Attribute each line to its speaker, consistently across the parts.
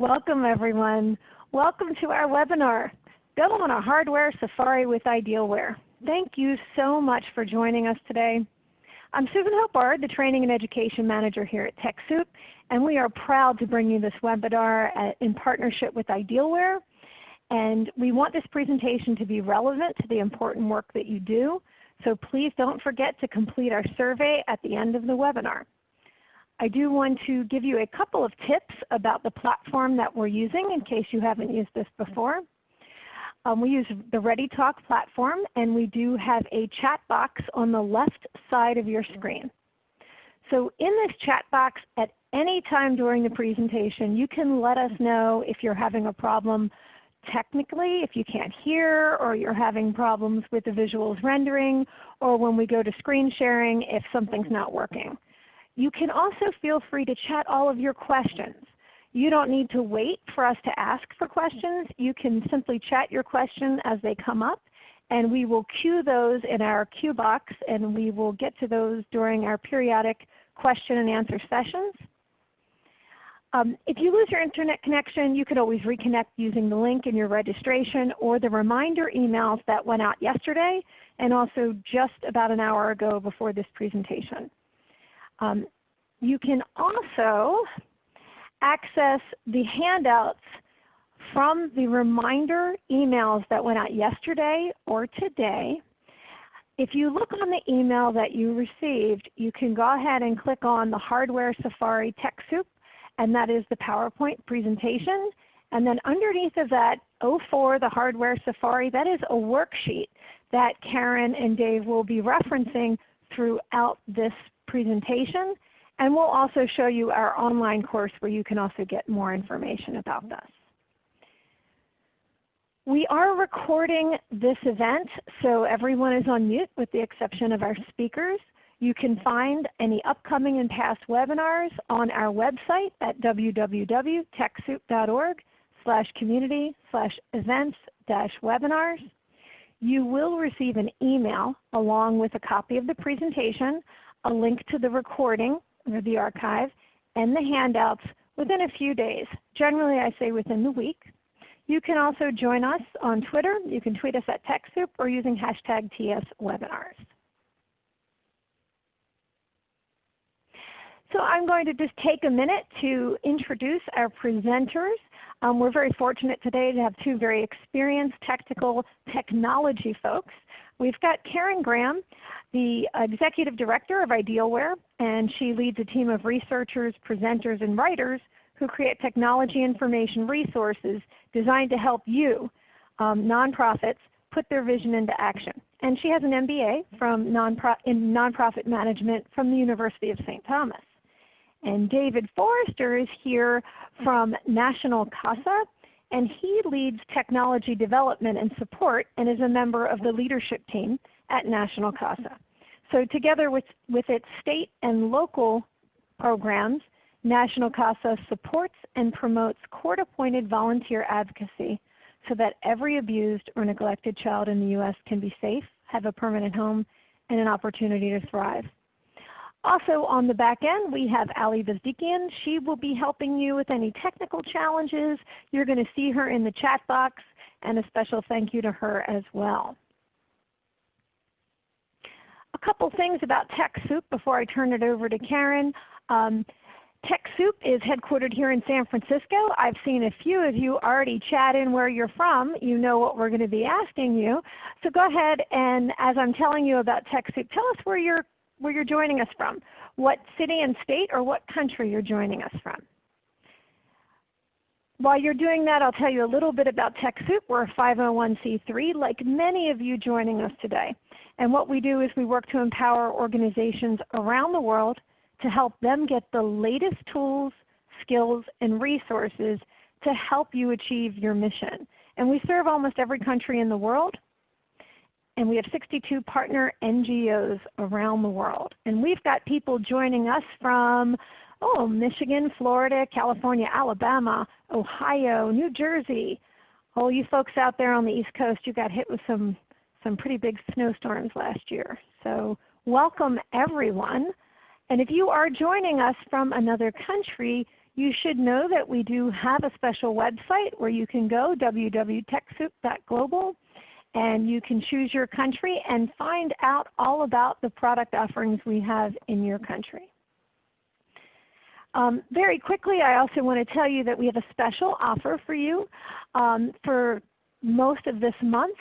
Speaker 1: Welcome everyone. Welcome to our webinar, Go on a Hardware Safari with Idealware. Thank you so much for joining us today. I'm Susan Hope Bard, the Training and Education Manager here at TechSoup, and we are proud to bring you this webinar at, in partnership with Idealware. And we want this presentation to be relevant to the important work that you do, so please don't forget to complete our survey at the end of the webinar. I do want to give you a couple of tips about the platform that we're using in case you haven't used this before. Um, we use the ReadyTalk platform and we do have a chat box on the left side of your screen. So in this chat box at any time during the presentation you can let us know if you're having a problem technically, if you can't hear or you're having problems with the visuals rendering, or when we go to screen sharing if something's not working. You can also feel free to chat all of your questions. You don't need to wait for us to ask for questions. You can simply chat your question as they come up and we will queue those in our queue box and we will get to those during our periodic question and answer sessions. Um, if you lose your Internet connection, you can always reconnect using the link in your registration or the reminder emails that went out yesterday and also just about an hour ago before this presentation. Um, you can also access the handouts from the reminder emails that went out yesterday or today. If you look on the email that you received, you can go ahead and click on the Hardware Safari TechSoup and that is the PowerPoint presentation. And then underneath of that, 04, the Hardware Safari, that is a worksheet that Karen and Dave will be referencing throughout this presentation. And we'll also show you our online course where you can also get more information about this. We are recording this event, so everyone is on mute with the exception of our speakers. You can find any upcoming and past webinars on our website at www.techsoup.org slash community slash events dash webinars. You will receive an email along with a copy of the presentation, a link to the recording or the archive, and the handouts within a few days. Generally I say within the week. You can also join us on Twitter. You can tweet us at TechSoup or using hashtag TSWebinars. So I'm going to just take a minute to introduce our presenters. Um, we're very fortunate today to have two very experienced technical technology folks. We've got Karen Graham, the Executive Director of Idealware, and she leads a team of researchers, presenters, and writers who create technology information resources designed to help you, um, nonprofits, put their vision into action. And she has an MBA from nonpro in nonprofit management from the University of St. Thomas. And David Forrester is here from National CASA, and he leads technology development and support and is a member of the leadership team at National CASA. So together with, with its state and local programs, National CASA supports and promotes court-appointed volunteer advocacy so that every abused or neglected child in the U.S. can be safe, have a permanent home, and an opportunity to thrive. Also on the back end we have Ali Vazdikian. She will be helping you with any technical challenges. You're going to see her in the chat box and a special thank you to her as well. A couple things about TechSoup before I turn it over to Karen. Um, TechSoup is headquartered here in San Francisco. I've seen a few of you already chat in where you're from. You know what we're going to be asking you. So go ahead and as I'm telling you about TechSoup, tell us where you're where you're joining us from, what city and state or what country you're joining us from. While you're doing that, I'll tell you a little bit about TechSoup. We're a 501c3 like many of you joining us today. And what we do is we work to empower organizations around the world to help them get the latest tools, skills, and resources to help you achieve your mission. And we serve almost every country in the world and we have 62 partner NGOs around the world. And we've got people joining us from oh, Michigan, Florida, California, Alabama, Ohio, New Jersey. All you folks out there on the East Coast, you got hit with some, some pretty big snowstorms last year. So welcome everyone. And if you are joining us from another country, You should know that we do have a special website where you can go, www.techsoup.global, and you can choose your country and find out all about the product offerings we have in your country. Um, very quickly, I also want to tell you that we have a special offer for you um, for most of this month.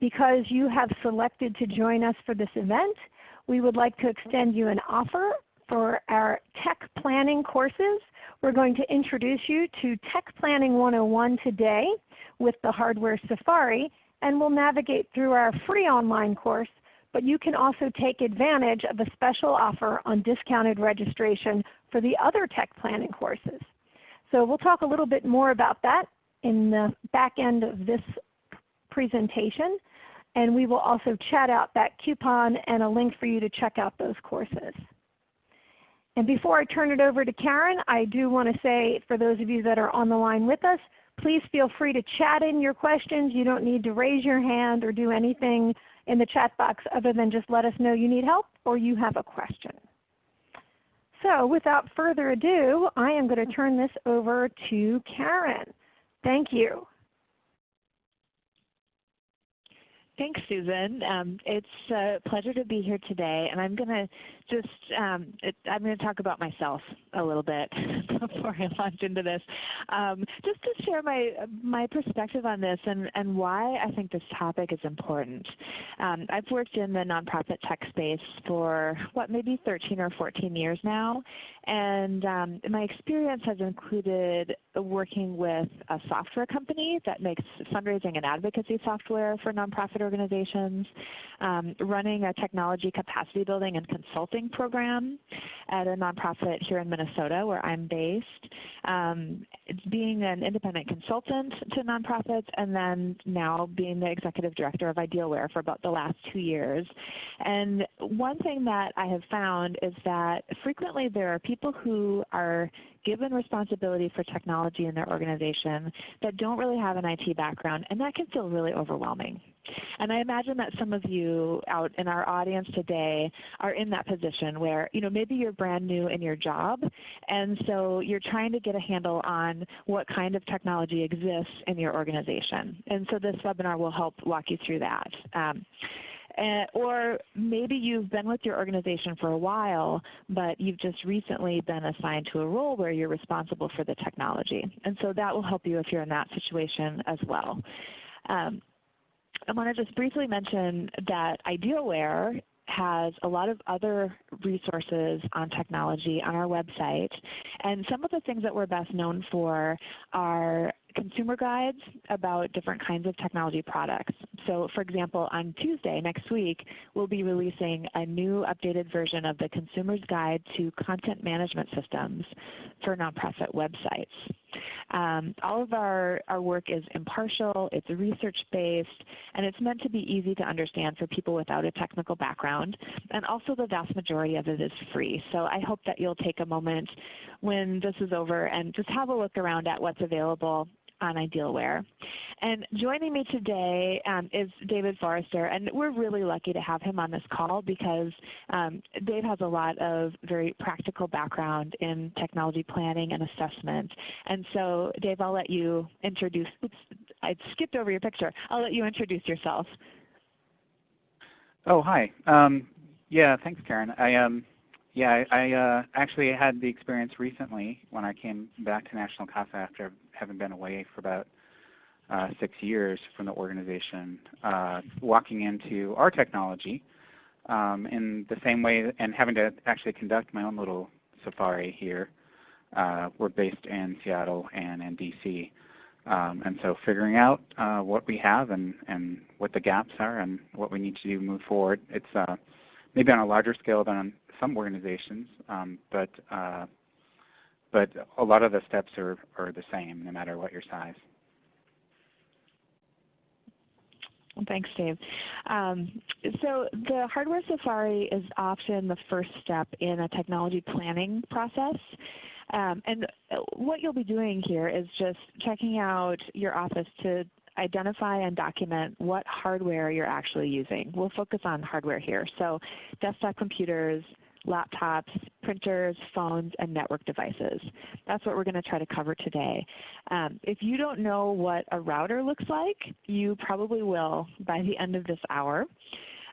Speaker 1: Because you have selected to join us for this event, we would like to extend you an offer for our Tech Planning courses. We're going to introduce you to Tech Planning 101 today with the Hardware Safari, and we'll navigate through our free online course but you can also take advantage of a special offer on discounted registration for the other tech planning courses. So we'll talk a little bit more about that in the back end of this presentation. And we will also chat out that coupon and a link for you to check out those courses. And before I turn it over to Karen, I do want to say for those of you that are on the line with us, please feel free to chat in your questions. You don't need to raise your hand or do anything in the chat box other than just let us know you need help or you have a question. So without further ado, I am going to turn this over to Karen. Thank you.
Speaker 2: Thanks, Susan. Um, it's a pleasure to be here today, and I'm going to just um, it, I'm going to talk about myself a little bit before I launch into this, um, just to share my my perspective on this and and why I think this topic is important. Um, I've worked in the nonprofit tech space for what maybe 13 or 14 years now, and um, my experience has included working with a software company that makes fundraising and advocacy software for nonprofit organizations, um, running a technology capacity building and consulting program at a nonprofit here in Minnesota where I'm based, um, being an independent consultant to nonprofits, and then now being the executive director of Idealware for about the last two years. And one thing that I have found is that frequently there are people who are given responsibility for technology in their organization that don't really have an IT background, and that can feel really overwhelming. And I imagine that some of you out in our audience today are in that position where you know, maybe you're brand new in your job and so you're trying to get a handle on what kind of technology exists in your organization. And so this webinar will help walk you through that. Um, or maybe you've been with your organization for a while, but you've just recently been assigned to a role where you're responsible for the technology. And so that will help you if you're in that situation as well. Um, I want to just briefly mention that Idealware has a lot of other resources on technology on our website. And some of the things that we're best known for are consumer guides about different kinds of technology products. So for example, on Tuesday next week, we'll be releasing a new updated version of the Consumer's Guide to Content Management Systems for nonprofit websites. Um, all of our, our work is impartial, it's research-based, and it's meant to be easy to understand for people without a technical background. And also the vast majority of it is free. So I hope that you'll take a moment when this is over and just have a look around at what's available on Idealware. And joining me today um, is David Forrester, and we're really lucky to have him on this call because um, Dave has a lot of very practical background in technology planning and assessment. And so Dave, I'll let you introduce, I skipped over your picture. I'll let you introduce yourself.
Speaker 3: Oh, hi. Um, yeah, thanks Karen. I, um, yeah, I, I uh, actually had the experience recently when I came back to National CASA after having been away for about uh, six years from the organization, uh, walking into our technology um, in the same way and having to actually conduct my own little safari here. Uh, we're based in Seattle and in DC. Um, and so figuring out uh, what we have and, and what the gaps are and what we need to do to move forward. It's uh, maybe on a larger scale than some organizations, um, but uh, but a lot of the steps are, are the same no matter what your size.
Speaker 2: Thanks, Dave. Um, so the Hardware Safari is often the first step in a technology planning process. Um, and what you'll be doing here is just checking out your office to identify and document what hardware you're actually using. We'll focus on hardware here. So desktop computers, laptops, printers, phones, and network devices. That's what we're going to try to cover today. Um, if you don't know what a router looks like, you probably will by the end of this hour.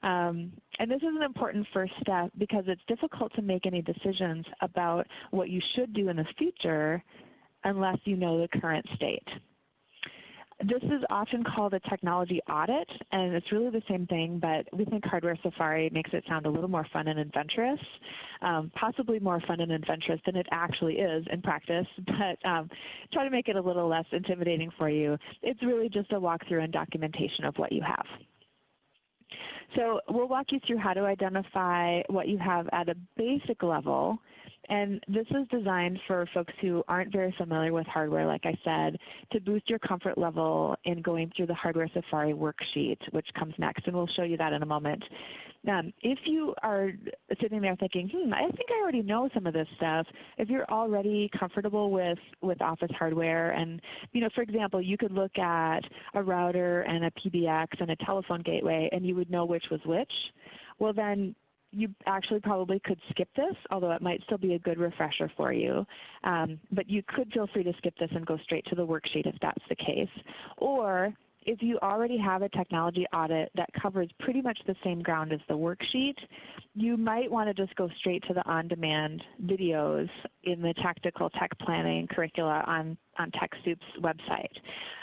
Speaker 2: Um, and this is an important first step because it's difficult to make any decisions about what you should do in the future unless you know the current state. This is often called a technology audit, and it's really the same thing, but we think Hardware Safari makes it sound a little more fun and adventurous, um, possibly more fun and adventurous than it actually is in practice, but um, try to make it a little less intimidating for you. It's really just a walkthrough and documentation of what you have. So we'll walk you through how to identify what you have at a basic level and this is designed for folks who aren't very familiar with hardware, like I said, to boost your comfort level in going through the Hardware Safari worksheet, which comes next, and we'll show you that in a moment. Um, if you are sitting there thinking, hmm, I think I already know some of this stuff, if you're already comfortable with, with Office hardware, and you know, for example, you could look at a router and a PBX and a telephone gateway, and you would know which was which, well then you actually probably could skip this, although it might still be a good refresher for you. Um, but you could feel free to skip this and go straight to the worksheet if that's the case. Or if you already have a technology audit that covers pretty much the same ground as the worksheet, you might want to just go straight to the on-demand videos in the Tactical Tech Planning curricula on, on TechSoup's website.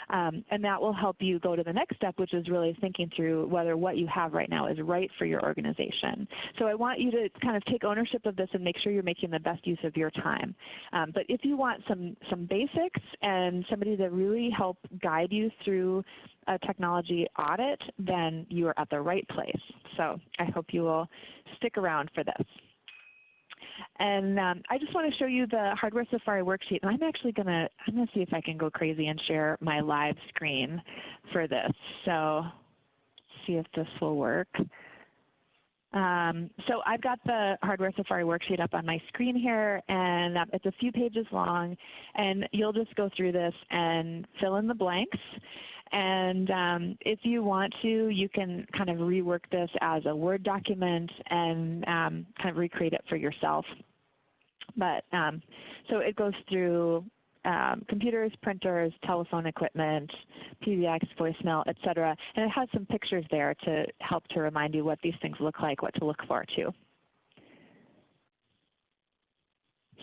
Speaker 2: Um, and that will help you go to the next step, which is really thinking through whether what you have right now is right for your organization. So I want you to kind of take ownership of this and make sure you're making the best use of your time. Um, but if you want some, some basics and somebody to really help guide you through a technology audit, then you are at the right place. So I hope you will stick around for this. And um, I just want to show you the Hardware Safari worksheet. And I'm actually going to I'm going to see if I can go crazy and share my live screen for this. So see if this will work. Um, so I've got the Hardware Safari worksheet up on my screen here, and um, it's a few pages long. And you'll just go through this and fill in the blanks. And um, if you want to, you can kind of rework this as a Word document and um, kind of recreate it for yourself. But um, so it goes through um, computers, printers, telephone equipment, PBX, voicemail, etc. And it has some pictures there to help to remind you what these things look like, what to look for too.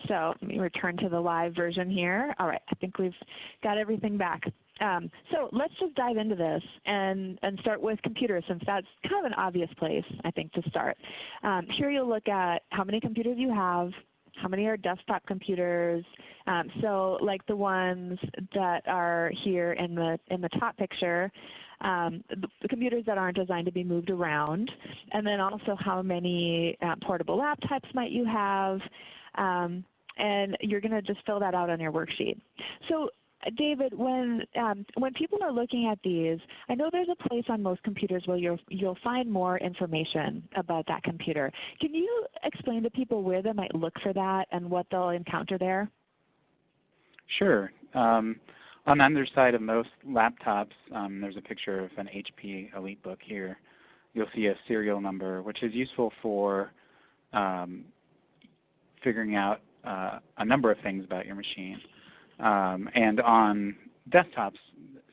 Speaker 2: So let me return to the live version here. All right, I think we've got everything back. Um, so let's just dive into this and, and start with computers since that's kind of an obvious place I think to start. Um, here you'll look at how many computers you have, how many are desktop computers. Um, so like the ones that are here in the, in the top picture, um, the, computers that aren't designed to be moved around, and then also how many uh, portable laptops might you have, um, and you're going to just fill that out on your worksheet. So David, when um, when people are looking at these, I know there's a place on most computers where you'll you'll find more information about that computer. Can you explain to people where they might look for that and what they'll encounter there?
Speaker 3: Sure. Um, on the underside of most laptops, um, there's a picture of an HP EliteBook here. You'll see a serial number, which is useful for um, figuring out uh, a number of things about your machine. Um, and on desktops,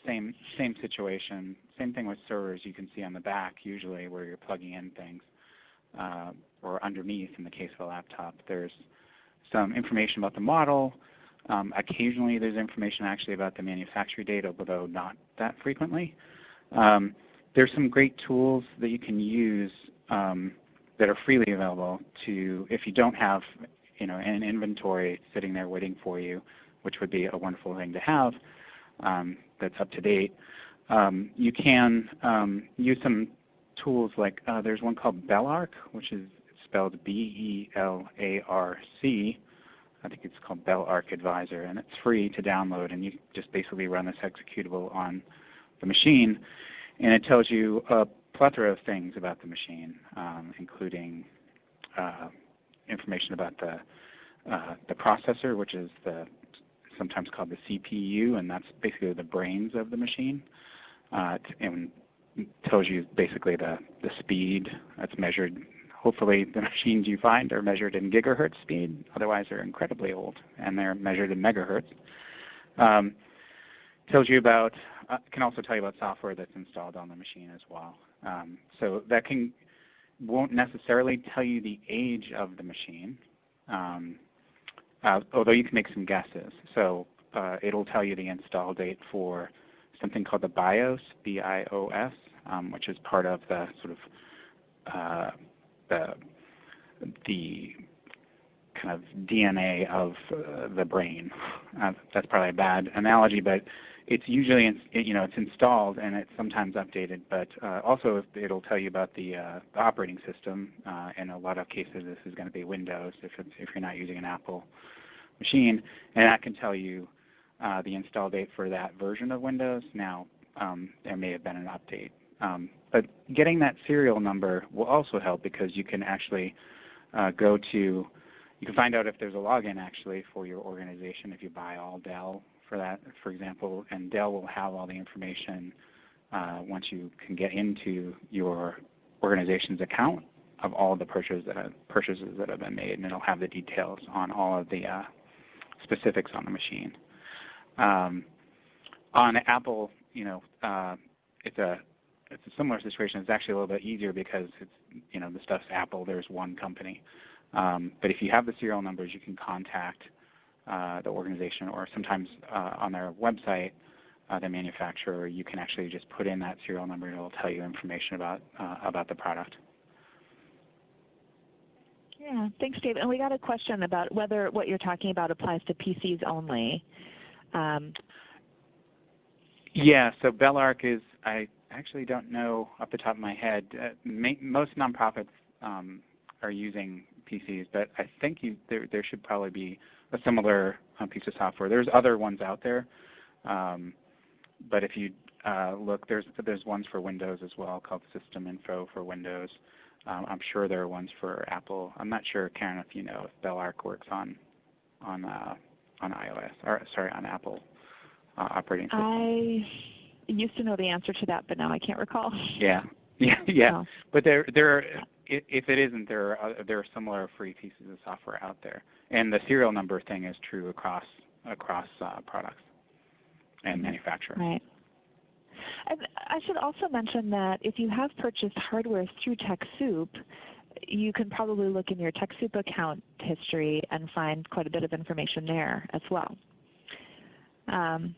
Speaker 3: same, same situation. Same thing with servers. You can see on the back usually where you're plugging in things. Uh, or underneath in the case of a laptop. There's some information about the model. Um, occasionally there's information actually about the manufacturer date, although not that frequently. Um, there's some great tools that you can use um, that are freely available to, if you don't have you know, an inventory sitting there waiting for you, which would be a wonderful thing to have um, that's up to date. Um, you can um, use some tools like uh, there's one called Belarc, which is spelled B-E-L-A-R-C. I think it's called Belarc Advisor, and it's free to download. And you just basically run this executable on the machine, and it tells you a plethora of things about the machine, um, including uh, information about the uh, the processor, which is the sometimes called the CPU, and that's basically the brains of the machine. Uh, and tells you basically the, the speed that's measured hopefully the machines you find are measured in gigahertz speed. Otherwise, they're incredibly old, and they're measured in megahertz. Um, tells you about, uh, can also tell you about software that's installed on the machine as well. Um, so that can won't necessarily tell you the age of the machine, um, although you can make some guesses. So uh, it'll tell you the install date for something called the BIOS, B-I-O-S, um, which is part of the sort of uh, the, the kind of DNA of uh, the brain. Uh, that's probably a bad analogy, but it's usually in, you know it's installed and it's sometimes updated. But uh, also it'll tell you about the, uh, the operating system. Uh, in a lot of cases, this is going to be Windows if if you're not using an Apple machine, and that can tell you uh, the install date for that version of Windows. Now um, there may have been an update. Um, but getting that serial number will also help because you can actually uh, go to you can find out if there's a login actually for your organization if you buy all Dell for that, for example, and Dell will have all the information uh, once you can get into your organization's account of all the purchases that have, purchases that have been made, and it'll have the details on all of the uh, specifics on the machine. Um, on Apple, you know, uh, it's a it's a similar situation. It's actually a little bit easier because it's you know the stuff's Apple. There's one company. Um, but if you have the serial numbers, you can contact uh, the organization, or sometimes uh, on their website, uh, the manufacturer, you can actually just put in that serial number and it will tell you information about uh, about the product.
Speaker 2: Yeah, thanks, Dave. And we got a question about whether what you're talking about applies to PCs only. Um,
Speaker 3: yeah, so Belarc is, I actually don't know off the top of my head. Uh, most nonprofits um, are using PCs, but I think you, there, there should probably be a similar uh, piece of software. There's other ones out there, um, but if you uh, look, there's there's ones for Windows as well called System Info for Windows. Um, I'm sure there are ones for Apple. I'm not sure, Karen, if you know if Belarc works on on uh, on iOS or sorry on Apple uh, operating system.
Speaker 2: I used to know the answer to that, but now I can't recall.
Speaker 3: Yeah, yeah, yeah. Oh. But there there if it isn't, there are, there are similar free pieces of software out there. And the serial number thing is true across, across uh, products and manufacturers.
Speaker 2: Right. And I should also mention that if you have purchased hardware through TechSoup, you can probably look in your TechSoup account history and find quite a bit of information there as well. Um,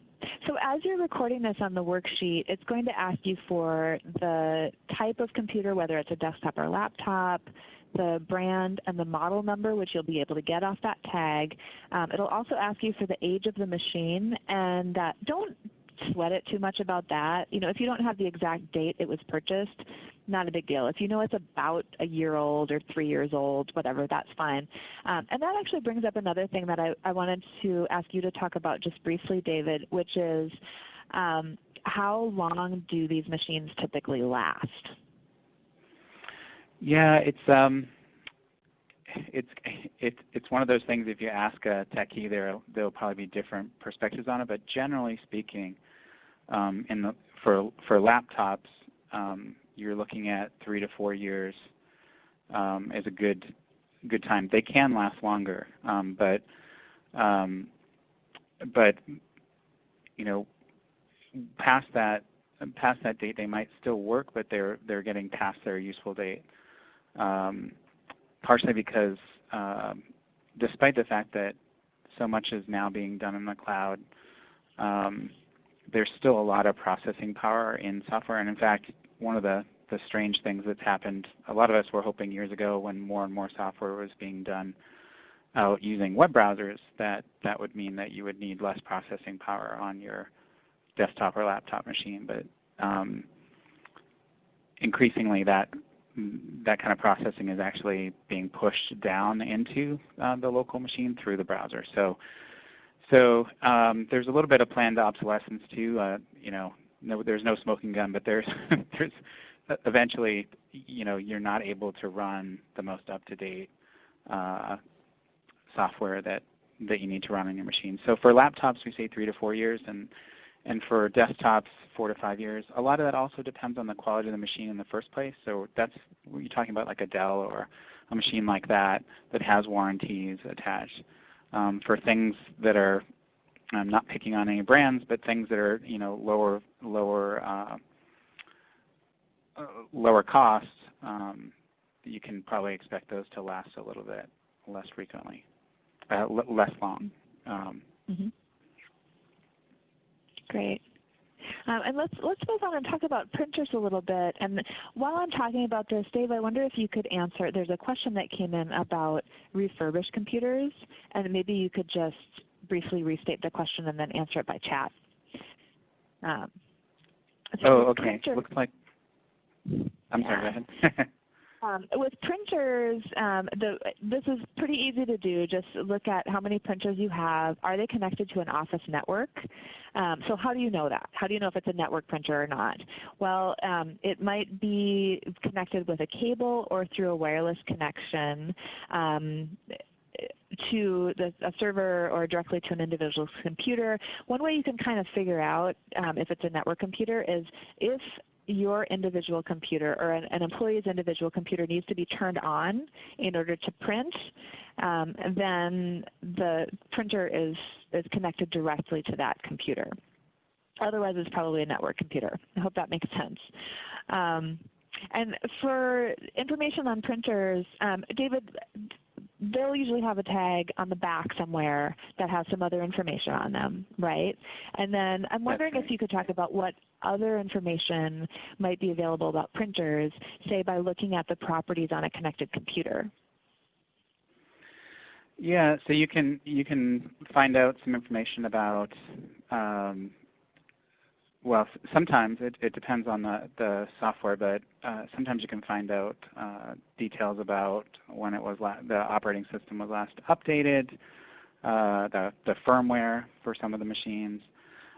Speaker 2: so as you're recording this on the worksheet, it's going to ask you for the type of computer, whether it's a desktop or laptop, the brand and the model number, which you'll be able to get off that tag. Um, it will also ask you for the age of the machine. And uh, don't sweat it too much about that. You know, if you don't have the exact date it was purchased, not a big deal. If you know it's about a year old or three years old, whatever, that's fine. Um, and that actually brings up another thing that I, I wanted to ask you to talk about just briefly, David, which is um, how long do these machines typically last?
Speaker 3: Yeah, it's um, it's it's it's one of those things. If you ask a techie, there there'll probably be different perspectives on it. But generally speaking, um, in the for for laptops, um, you're looking at three to four years um, a good good time. They can last longer, um, but um, but you know past that past that date they might still work, but they're they're getting past their useful date. Um, partially because um, despite the fact that so much is now being done in the cloud, um, there's still a lot of processing power in software. And in fact, one of the, the strange things that's happened, a lot of us were hoping years ago when more and more software was being done out using web browsers that that would mean that you would need less processing power on your desktop or laptop machine. But um, increasingly that that kind of processing is actually being pushed down into uh, the local machine through the browser. So, so um, there's a little bit of planned obsolescence too. Uh, you know, no, there's no smoking gun, but there's there's eventually, you know, you're not able to run the most up-to-date uh, software that that you need to run on your machine. So for laptops, we say three to four years, and and for desktops, four to five years. A lot of that also depends on the quality of the machine in the first place. So that's you're talking about like a Dell or a machine like that that has warranties attached. Um, for things that are, I'm not picking on any brands, but things that are you know lower lower uh, uh, lower costs, um, you can probably expect those to last a little bit less frequently, uh, less long. Um, mm -hmm.
Speaker 2: Great. Um, and let's let's move on and talk about printers a little bit. And while I'm talking about this, Dave, I wonder if you could answer. There's a question that came in about refurbished computers, and maybe you could just briefly restate the question and then answer it by chat.
Speaker 3: Um, so oh, okay. Looks like. I'm yeah. sorry. Go ahead.
Speaker 2: Um, with printers, um, the, this is pretty easy to do. Just look at how many printers you have. Are they connected to an office network? Um, so how do you know that? How do you know if it's a network printer or not? Well, um, it might be connected with a cable or through a wireless connection um, to the, a server or directly to an individual's computer. One way you can kind of figure out um, if it's a network computer is if your individual computer or an, an, employee's individual computer needs to be turned on in order to print, um, then the printer is, is connected directly to that computer. Otherwise it's probably a network computer. I hope that makes sense. Um, and for information on printers, um, David, they'll usually have a tag on the back somewhere that has some other information on them, right? And then I'm wondering if you could talk about what other information might be available about printers, say by looking at the properties on a connected computer.
Speaker 3: Yeah, so you can you can find out some information about um, well, sometimes it, it depends on the, the software, but uh, sometimes you can find out uh, details about when it was the operating system was last updated, uh, the, the firmware for some of the machines.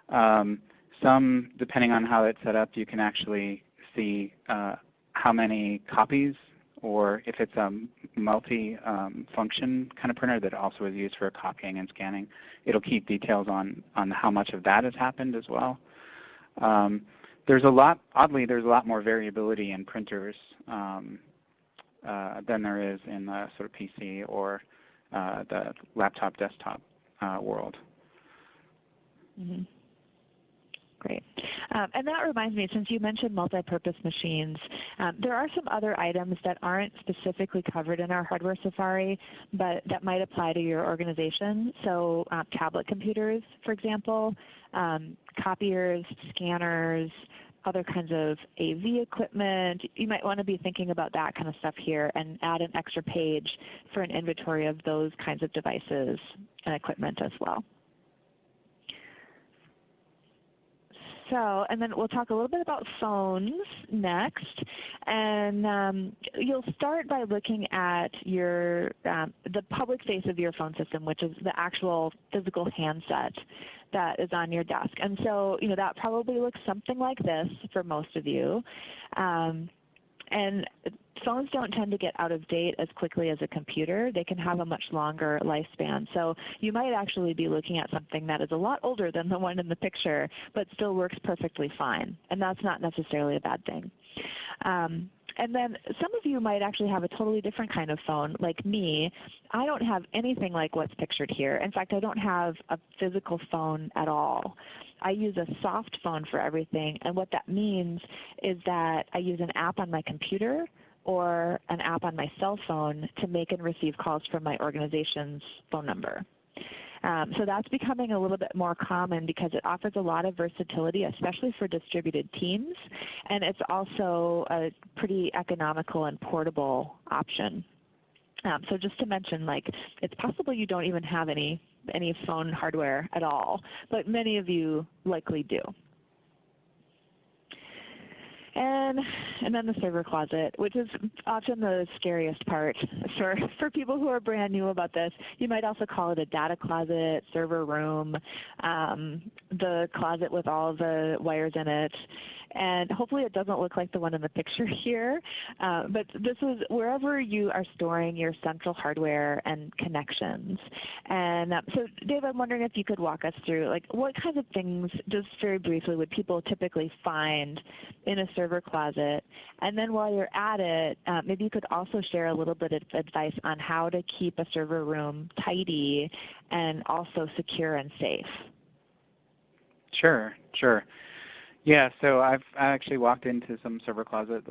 Speaker 3: Um, some, depending on how it's set up, you can actually see uh, how many copies or if it's a multi-function um, kind of printer that also is used for copying and scanning, it'll keep details on, on how much of that has happened as well. Um, there's a lot, oddly, there's a lot more variability in printers um, uh, than there is in the sort of PC or uh, the laptop desktop uh, world.
Speaker 2: Mm -hmm. Great. Um, and that reminds me, since you mentioned multi-purpose machines, um, there are some other items that aren't specifically covered in our Hardware Safari, but that might apply to your organization. So uh, tablet computers, for example, um, copiers, scanners, other kinds of AV equipment. You might want to be thinking about that kind of stuff here and add an extra page for an inventory of those kinds of devices and equipment as well. So, and then we'll talk a little bit about phones next. And um, you'll start by looking at your um, the public face of your phone system, which is the actual physical handset that is on your desk. And so, you know, that probably looks something like this for most of you. Um, and phones don't tend to get out of date as quickly as a computer. They can have a much longer lifespan. So you might actually be looking at something that is a lot older than the one in the picture, but still works perfectly fine. And that's not necessarily a bad thing. Um, and then some of you might actually have a totally different kind of phone. Like me, I don't have anything like what's pictured here. In fact, I don't have a physical phone at all. I use a soft phone for everything. And what that means is that I use an app on my computer or an app on my cell phone to make and receive calls from my organization's phone number. Um, so that's becoming a little bit more common because it offers a lot of versatility, especially for distributed teams. And it's also a pretty economical and portable option. Um, so just to mention, like, it's possible you don't even have any any phone hardware at all, but many of you likely do. And, and then the server closet, which is often the scariest part for, for people who are brand new about this. You might also call it a data closet, server room, um, the closet with all the wires in it. And hopefully it doesn't look like the one in the picture here. Uh, but this is wherever you are storing your central hardware and connections. And um, so Dave, I'm wondering if you could walk us through like what kinds of things, just very briefly, would people typically find in a server closet? And then while you're at it, uh, maybe you could also share a little bit of advice on how to keep a server room tidy and also secure and safe.
Speaker 3: Sure, sure. Yeah, so I've I actually walked into some server closets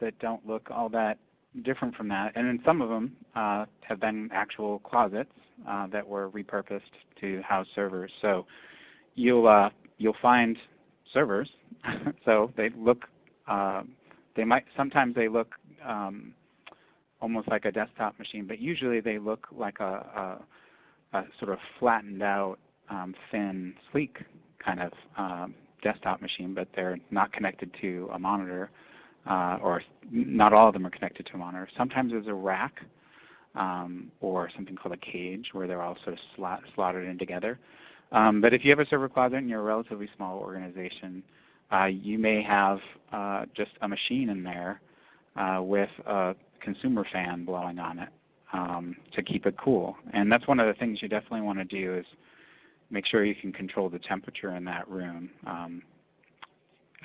Speaker 3: that don't look all that different from that, and then some of them uh, have been actual closets uh, that were repurposed to house servers. So you'll uh, you'll find servers. so they look uh, they might sometimes they look um, almost like a desktop machine, but usually they look like a, a, a sort of flattened out, um, thin, sleek kind of um, desktop machine, but they're not connected to a monitor, uh, or not all of them are connected to a monitor. Sometimes there's a rack um, or something called a cage where they're all sort of slot, slotted in together. Um, but if you have a server closet and you're a relatively small organization, uh, you may have uh, just a machine in there uh, with a consumer fan blowing on it um, to keep it cool. And that's one of the things you definitely want to do is make sure you can control the temperature in that room because um,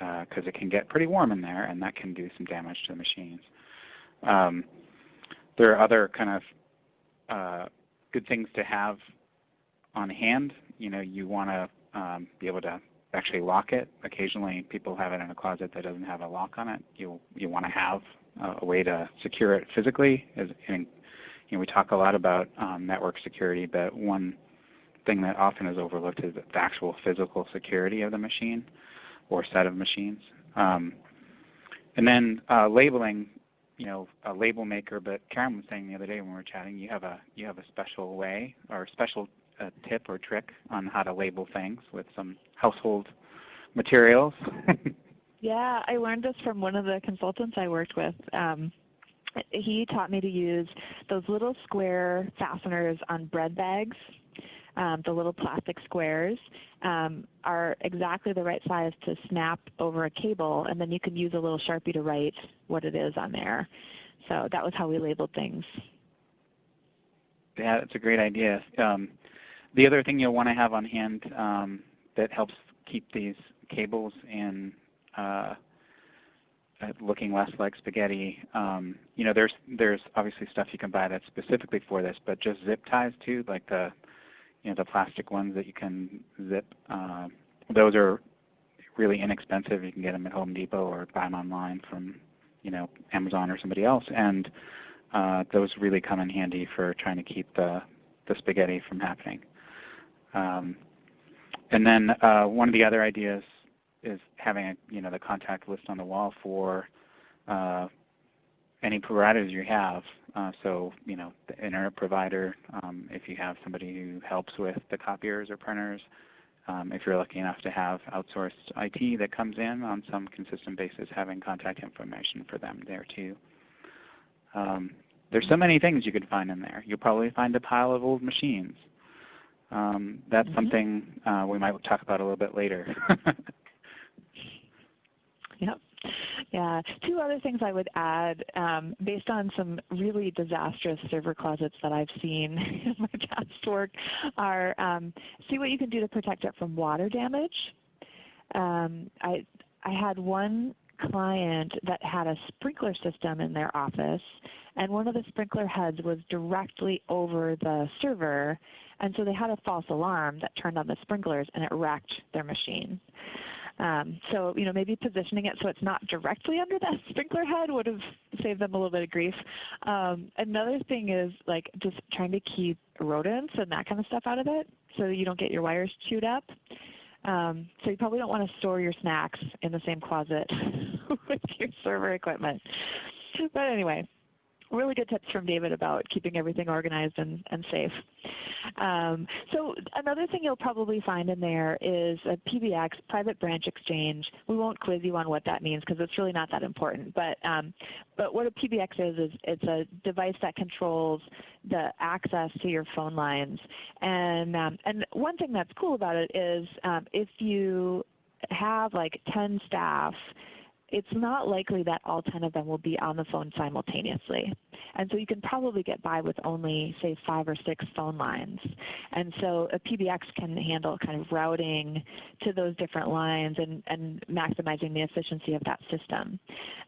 Speaker 3: uh, it can get pretty warm in there and that can do some damage to the machines. Um, there are other kind of uh, good things to have on hand. You know, you want to um, be able to actually lock it. Occasionally people have it in a closet that doesn't have a lock on it. You, you want to have uh, a way to secure it physically. As in, you know, we talk a lot about um, network security, but one thing that often is overlooked is the actual physical security of the machine or set of machines. Um, and then uh, labeling, you know, a label maker. But Karen was saying the other day when we were chatting, you have a you have a special way or a special uh, tip or trick on how to label things with some household materials.
Speaker 2: yeah, I learned this from one of the consultants I worked with. Um, he taught me to use those little square fasteners on bread bags um, the little plastic squares, um, are exactly the right size to snap over a cable, and then you can use a little Sharpie to write what it is on there. So that was how we labeled things.
Speaker 3: Yeah, that's a great idea. Um, the other thing you'll want to have on hand um, that helps keep these cables in uh, looking less like spaghetti. Um, you know, there's there's obviously stuff you can buy that's specifically for this, but just zip ties too, like the you know, the plastic ones that you can zip. Uh, those are really inexpensive. You can get them at Home Depot or buy them online from you know, Amazon or somebody else. And uh, those really come in handy for trying to keep the, the spaghetti from happening. Um, and then uh, one of the other ideas is having a, you know, the contact list on the wall for uh, any providers you have. Uh, so you know the internet provider, um, if you have somebody who helps with the copiers or printers, um, if you're lucky enough to have outsourced IT that comes in on some consistent basis, having contact information for them there too. Um, there's so many things you could find in there. You'll probably find a pile of old machines. Um, that's mm -hmm. something uh, we might talk about a little bit later.
Speaker 2: yep. Yeah. Two other things I would add um, based on some really disastrous server closets that I've seen in my past work are um, see what you can do to protect it from water damage. Um, I, I had one client that had a sprinkler system in their office and one of the sprinkler heads was directly over the server and so they had a false alarm that turned on the sprinklers and it wrecked their machine. Um, so you know, maybe positioning it so it's not directly under that sprinkler head would have saved them a little bit of grief. Um, another thing is like just trying to keep rodents and that kind of stuff out of it so you don't get your wires chewed up. Um, so you probably don't want to store your snacks in the same closet with your server equipment. But anyway, really good tips from David about keeping everything organized and, and safe. Um, so another thing you'll probably find in there is a PBX, private branch exchange. We won't quiz you on what that means because it's really not that important. But, um, but what a PBX is, is it's a device that controls the access to your phone lines. And, um, and one thing that's cool about it is um, if you have like 10 staff it's not likely that all 10 of them will be on the phone simultaneously. And so you can probably get by with only say 5 or 6 phone lines. And so a PBX can handle kind of routing to those different lines and, and maximizing the efficiency of that system.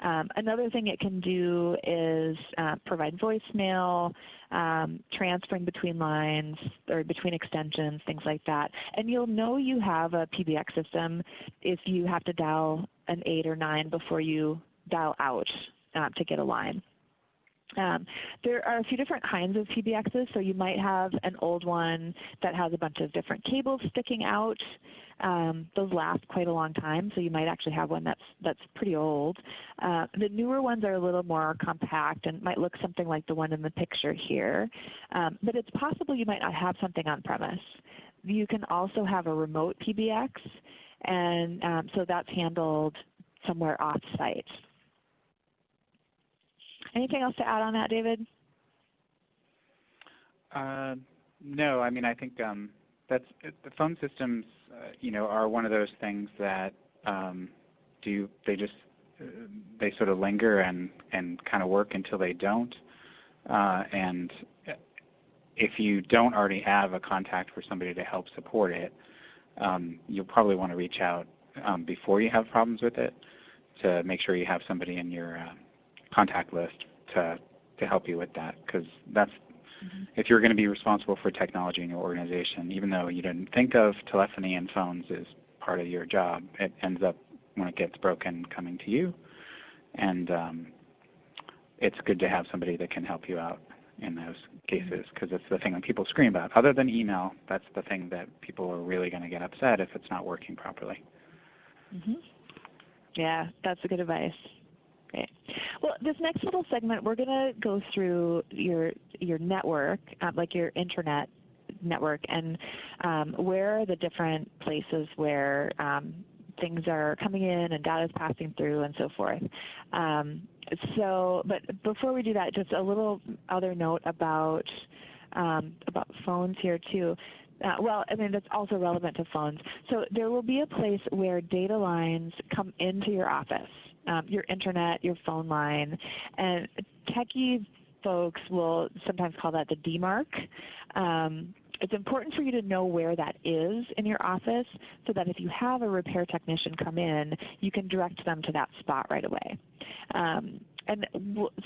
Speaker 2: Um, another thing it can do is uh, provide voicemail, um, transferring between lines or between extensions, things like that. And you'll know you have a PBX system if you have to dial an 8 or 9 before you dial out uh, to get a line. Um, there are a few different kinds of PBXs. So you might have an old one that has a bunch of different cables sticking out. Um, those last quite a long time, so you might actually have one that's, that's pretty old. Uh, the newer ones are a little more compact and might look something like the one in the picture here. Um, but it's possible you might not have something on premise. You can also have a remote PBX, and um, so that's handled somewhere off site. Anything else to add on that, David?
Speaker 3: Uh, no, I mean I think um, that's the phone systems. Uh, you know, are one of those things that um, do they just uh, they sort of linger and and kind of work until they don't. Uh, and if you don't already have a contact for somebody to help support it, um, you'll probably want to reach out um, before you have problems with it to make sure you have somebody in your uh, contact list to to help you with that because that's mm -hmm. if you're going to be responsible for technology in your organization, even though you didn't think of telephony and phones as part of your job, it ends up when it gets broken coming to you, and um, it's good to have somebody that can help you out in those cases because it's the thing that people scream about. Other than email, that's the thing that people are really going to get upset if it's not working properly.
Speaker 2: Mm -hmm. Yeah, that's a good advice. Great. Well, this next little segment, we're going to go through your, your network, uh, like your internet network, and um, where are the different places where um, things are coming in and data is passing through and so forth. Um, so, but before we do that, just a little other note about um, about phones here too. Uh, well, I mean that's also relevant to phones. So there will be a place where data lines come into your office um, your internet, your phone line. And techie folks will sometimes call that the demarc. Um, it's important for you to know where that is in your office so that if you have a repair technician come in, you can direct them to that spot right away. Um, and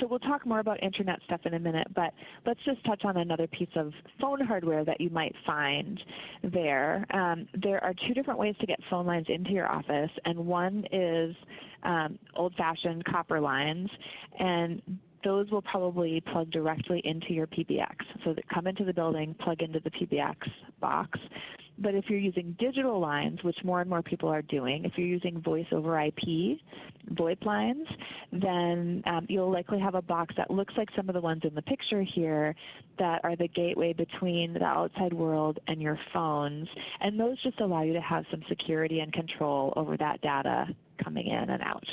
Speaker 2: so we'll talk more about internet stuff in a minute, but let's just touch on another piece of phone hardware that you might find there. Um, there are two different ways to get phone lines into your office, and one is um, old-fashioned copper lines, and those will probably plug directly into your PBX. So that come into the building, plug into the PBX box. But if you're using digital lines, which more and more people are doing, if you're using voice over IP, VoIP lines, then um, you'll likely have a box that looks like some of the ones in the picture here that are the gateway between the outside world and your phones. And those just allow you to have some security and control over that data coming in and out.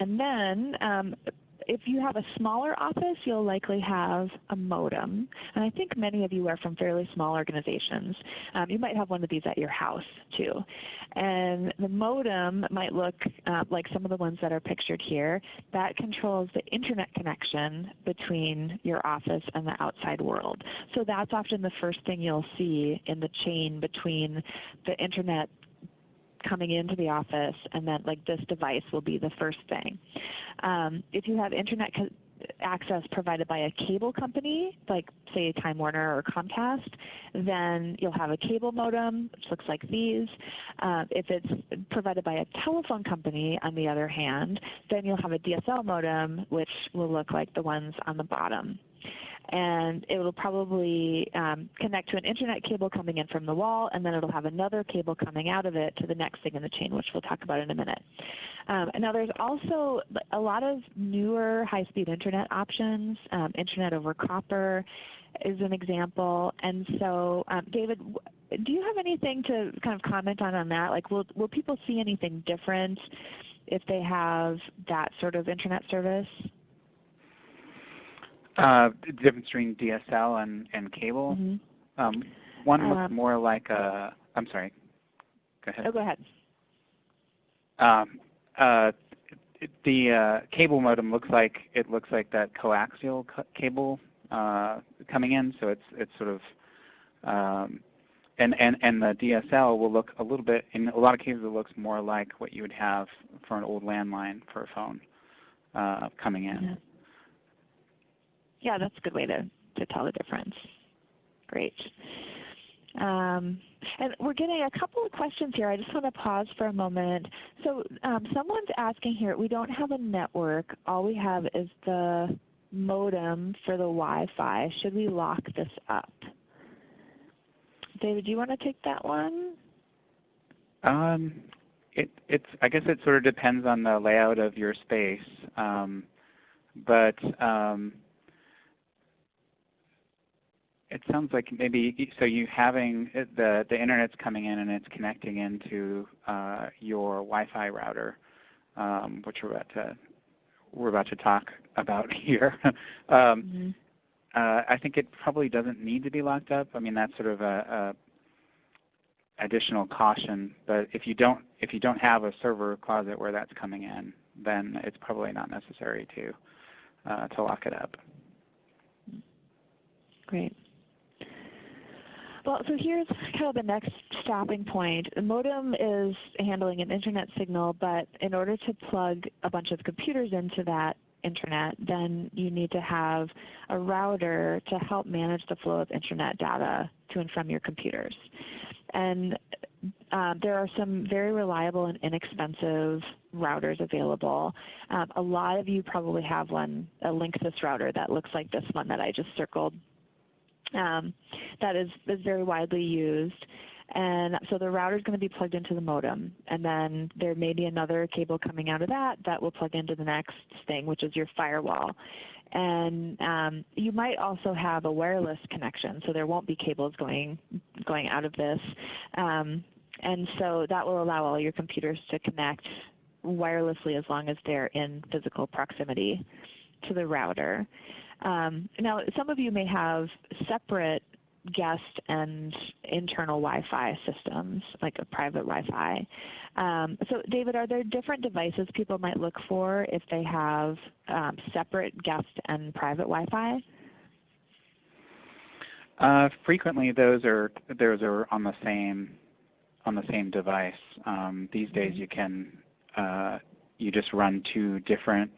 Speaker 2: And then um, if you have a smaller office, you'll likely have a modem. And I think many of you are from fairly small organizations. Um, you might have one of these at your house too. And the modem might look uh, like some of the ones that are pictured here. That controls the internet connection between your office and the outside world. So that's often the first thing you'll see in the chain between the internet coming into the office and that like this device will be the first thing. Um, if you have internet access provided by a cable company, like say Time Warner or Comcast, then you'll have a cable modem, which looks like these. Uh, if it's provided by a telephone company, on the other hand, then you'll have a DSL modem, which will look like the ones on the bottom. And it will probably um, connect to an internet cable coming in from the wall, and then it will have another cable coming out of it to the next thing in the chain, which we'll talk about in a minute. Um, now there's also a lot of newer high-speed internet options. Um, internet over copper is an example. And so um, David, do you have anything to kind of comment on on that? Like will, will people see anything different if they have that sort of internet service?
Speaker 3: Uh, the difference between DSL and, and cable.
Speaker 2: Mm -hmm.
Speaker 3: um, one looks um, more like a. I'm sorry. Go ahead.
Speaker 2: Oh, go ahead.
Speaker 3: Um, uh, the uh, cable modem looks like it looks like that coaxial cable uh, coming in. So it's it's sort of um, and, and, and the DSL will look a little bit, in a lot of cases it looks more like what you would have for an old landline for a phone uh, coming in.
Speaker 2: Yeah. Yeah, that's a good way to, to tell the difference. Great. Um, and we're getting a couple of questions here. I just want to pause for a moment. So um, someone's asking here, we don't have a network. All we have is the modem for the Wi-Fi. Should we lock this up? David, do you want to take that one?
Speaker 3: Um, it, it's, I guess it sort of depends on the layout of your space. Um, but um, it sounds like maybe so you having the the internet's coming in and it's connecting into uh, your Wi-Fi router, um, which we're about to we're about to talk about here. um, mm -hmm. uh, I think it probably doesn't need to be locked up. I mean that's sort of a, a, additional caution. But if you don't if you don't have a server closet where that's coming in, then it's probably not necessary to uh, to lock it up.
Speaker 2: Great. Well, so here's kind of the next stopping point. The modem is handling an Internet signal, but in order to plug a bunch of computers into that Internet, then you need to have a router to help manage the flow of Internet data to and from your computers. And uh, there are some very reliable and inexpensive routers available. Um, a lot of you probably have one, a Linksys router that looks like this one that I just circled um, that is, is very widely used. And so the router is going to be plugged into the modem. And then there may be another cable coming out of that that will plug into the next thing, which is your firewall. And um, you might also have a wireless connection, so there won't be cables going, going out of this. Um, and so that will allow all your computers to connect wirelessly as long as they're in physical proximity to the router. Um, now, some of you may have separate guest and internal Wi-Fi systems, like a private Wi-Fi. Um, so David, are there different devices people might look for if they have um, separate guest and private Wi-Fi?
Speaker 3: Uh, frequently, those are those are on the same on the same device. Um, these days, you can uh, you just run two different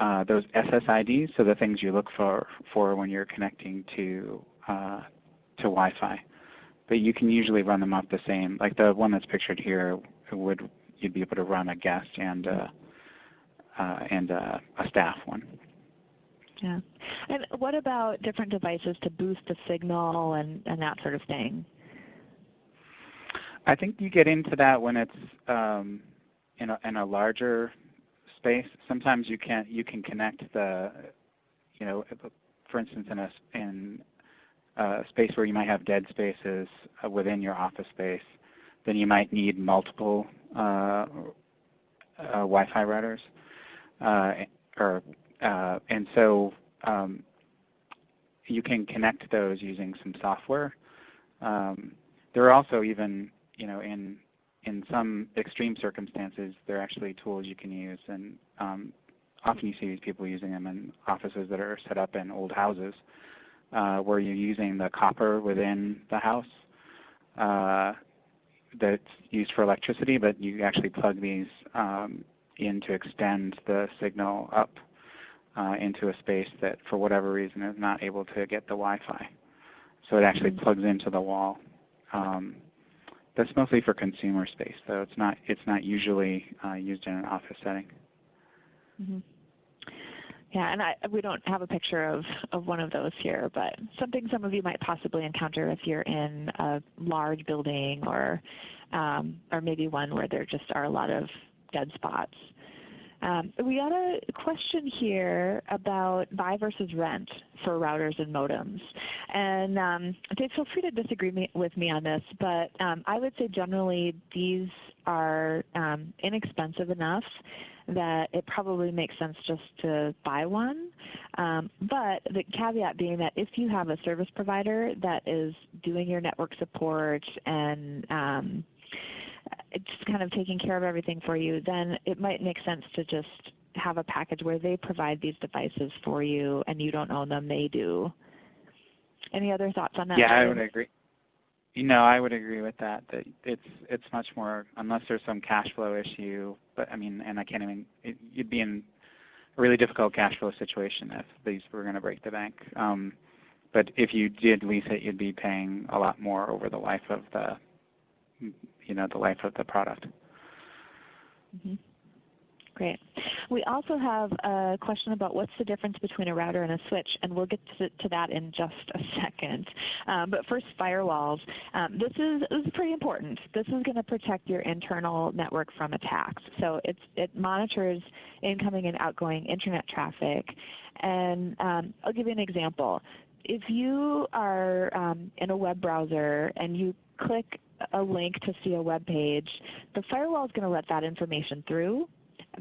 Speaker 3: uh, those SSIDs, so the things you look for, for when you're connecting to, uh, to Wi-Fi. But you can usually run them off the same, like the one that's pictured here, would you'd be able to run a guest and, uh, uh, and uh, a staff one.
Speaker 2: Yeah. And what about different devices to boost the signal and, and that sort of thing?
Speaker 3: I think you get into that when it's um, in, a, in a larger space. Sometimes you can you can connect the, you know, for instance, in a in a space where you might have dead spaces uh, within your office space, then you might need multiple uh, uh, Wi-Fi routers, uh, or uh, and so um, you can connect those using some software. Um, there are also even you know in in some extreme circumstances, they're actually tools you can use. And um, often you see these people using them in offices that are set up in old houses uh, where you're using the copper within the house uh, that's used for electricity, but you actually plug these um, in to extend the signal up uh, into a space that for whatever reason is not able to get the Wi-Fi. So it actually mm-hmm. plugs into the wall. Um, that's mostly for consumer space, though. It's not. It's not usually uh, used in an office setting.
Speaker 2: Mm -hmm. Yeah, and I, we don't have a picture of, of one of those here, but something some of you might possibly encounter if you're in a large building or, um, or maybe one where there just are a lot of dead spots. Um, we got a question here about buy versus rent for routers and modems. And um, Dave, feel free to disagree me, with me on this, but um, I would say generally these are um, inexpensive enough that it probably makes sense just to buy one. Um, but the caveat being that if you have a service provider that is doing your network support and um, just kind of taking care of everything for you, then it might make sense to just have a package where they provide these devices for you and you don't own them, they do. Any other thoughts on that?
Speaker 3: Yeah, I would agree. You know, I would agree with that. That it's it's much more unless there's some cash flow issue. But I mean, and I can't even. It, you'd be in a really difficult cash flow situation if these were going to break the bank. Um, but if you did lease it, you'd be paying a lot more over the life of the, you know, the life of the product.
Speaker 2: Mm -hmm. Great. We also have a question about what's the difference between a router and a switch, and we'll get to, that in just a second. Um, but first, firewalls. Um, this, is, this is pretty important. This is going to protect your internal network from attacks. So it's, it monitors incoming and outgoing Internet traffic. And um, I'll give you an example. If you are um, in a web browser and you click a link to see a web page, the firewall is going to let that information through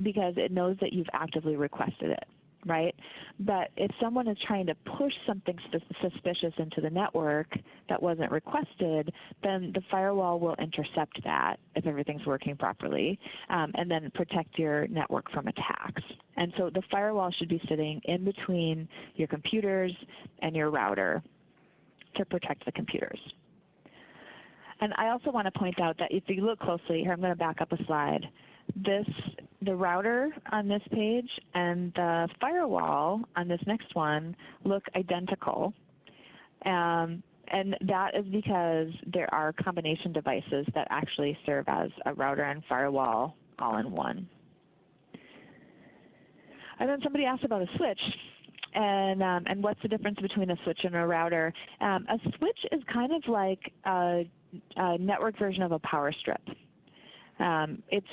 Speaker 2: because it knows that you've actively requested it, right? But if someone is trying to push something suspicious into the network that wasn't requested, then the firewall will intercept that if everything's working properly um, and then protect your network from attacks. And so the firewall should be sitting in between your computers and your router to protect the computers. And I also want to point out that if you look closely, here I'm going to back up a slide this, the router on this page and the firewall on this next one look identical. Um, and that is because there are combination devices that actually serve as a router and firewall all in one. And then somebody asked about a switch. And, um, and what's the difference between a switch and a router? Um, a switch is kind of like a, a network version of a power strip. Um, it's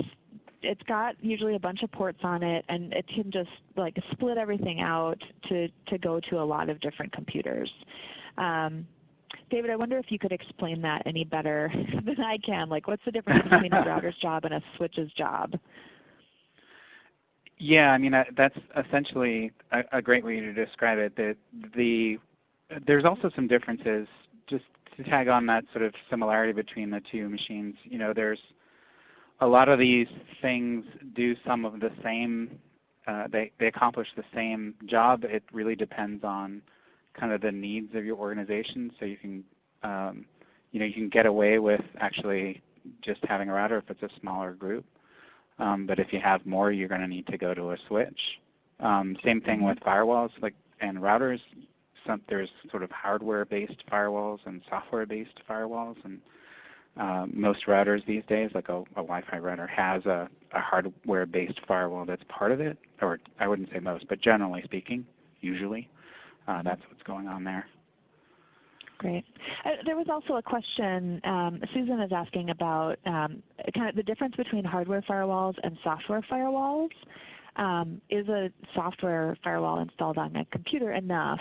Speaker 2: it's got usually a bunch of ports on it, and it can just like split everything out to, to go to a lot of different computers. Um, David, I wonder if you could explain that any better than I can. Like what's the difference between a router's job and a switch's job?
Speaker 3: Yeah, I mean that's essentially a, a, great way to describe it. That the there's also some differences. Just to tag on that sort of similarity between the two machines, you know, there's a lot of these things do some of the same, uh, they, they accomplish the same job. It really depends on kind of the needs of your organization. So you can, um, you know, you can get away with actually just having a router if it's a smaller group. Um, but if you have more, you're going to need to go to a switch. Um, same thing with firewalls like and routers. Some, there's sort of hardware-based firewalls and software-based firewalls, and um, most routers these days, like a, a Wi-Fi router, has a, a hardware-based firewall that's part of it, or I wouldn't say most, but generally speaking, usually, uh, that's what's going on there.
Speaker 2: Great. Uh, there was also a question um, Susan is asking about um, kind of the difference between hardware firewalls and software firewalls. Um, is a software firewall installed on a computer enough?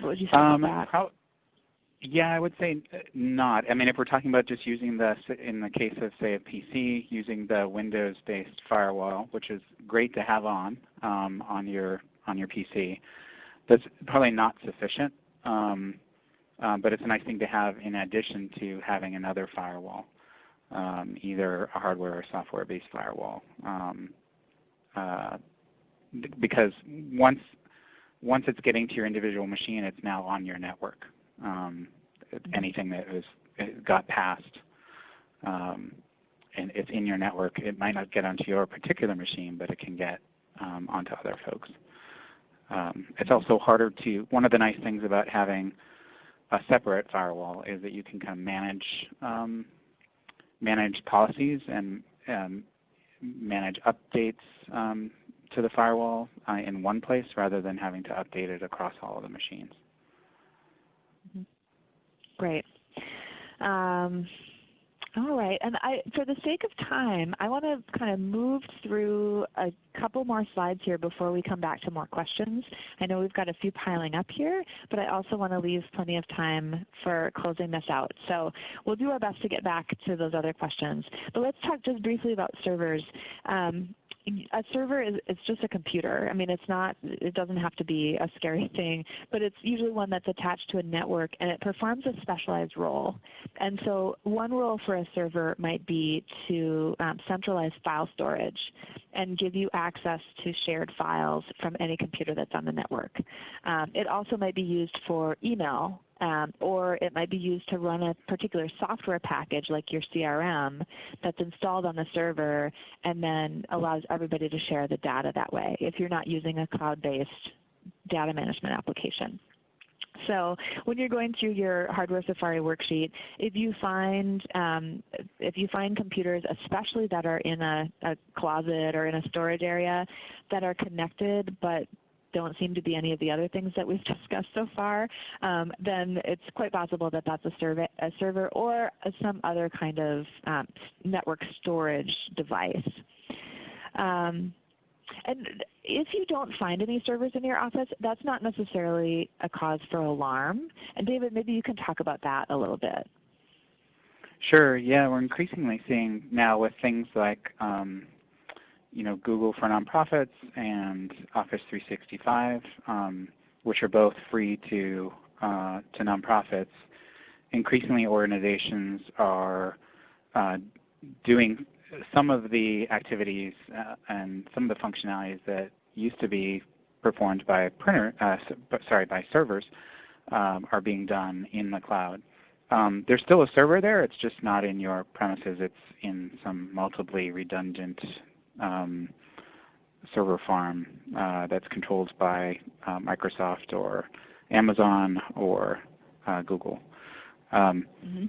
Speaker 2: What would you say about um, that?
Speaker 3: Yeah, I would say uh, not. I mean, if we're talking about just using the, in the case of say a PC, using the Windows-based firewall, which is great to have on um, on your on your PC, that's probably not sufficient. Um, um, but it's a nice thing to have in addition to having another firewall, um, either a hardware or software-based firewall. Um, uh, because once once it's getting to your individual machine, it's now on your network. Um, anything that was got passed um, and it's in your network, it might not get onto your particular machine, but it can get um, onto other folks. Um, it's also harder to, one of the nice things about having a separate firewall is that you can kind of manage, um, manage policies and um, manage updates um, to the firewall uh, in one place rather than having to update it across all of the machines.
Speaker 2: Mm-hmm. Great. Um, all right, and I, for the sake of time, I want to kind of move through a couple more slides here before we come back to more questions. I know we've got a few piling up here, but I also want to leave plenty of time for closing this out. So we'll do our best to get back to those other questions. But let's talk just briefly about servers. Um, a server is it's just a computer. I mean, it's not. It doesn't have to be a scary thing, but it's usually one that's attached to a network, and it performs a specialized role. And so, one role for a server might be to um, centralize file storage and give you access to shared files from any computer that's on the network. Um, it also might be used for email um, or it might be used to run a particular software package like your CRM that's installed on the server and then allows everybody to share the data that way if you're not using a cloud-based data management application. So when you're going through your Hardware Safari worksheet, if you find um, if you find computers, especially that are in a, a, closet or in a storage area, that are connected but don't seem to be any of the other things that we've discussed so far, um, then it's quite possible that that's a, server, a server or a, some other kind of um, network storage device. Um, and if you don't find any servers in your office, that's not necessarily a cause for alarm. And David, maybe you can talk about that a little bit.
Speaker 3: Sure. Yeah, we're increasingly seeing now with things like um, you know, Google for Nonprofits and Office 365, um, which are both free to, uh, to nonprofits, increasingly organizations are uh, doing some of the activities uh, and some of the functionalities that used to be performed by printer, uh, sorry, by servers um, are being done in the cloud. Um, there's still a server there. It's just not in your premises. It's in some multiply redundant um, server farm uh, that's controlled by uh, Microsoft or Amazon or uh, Google. Um, mm-hmm.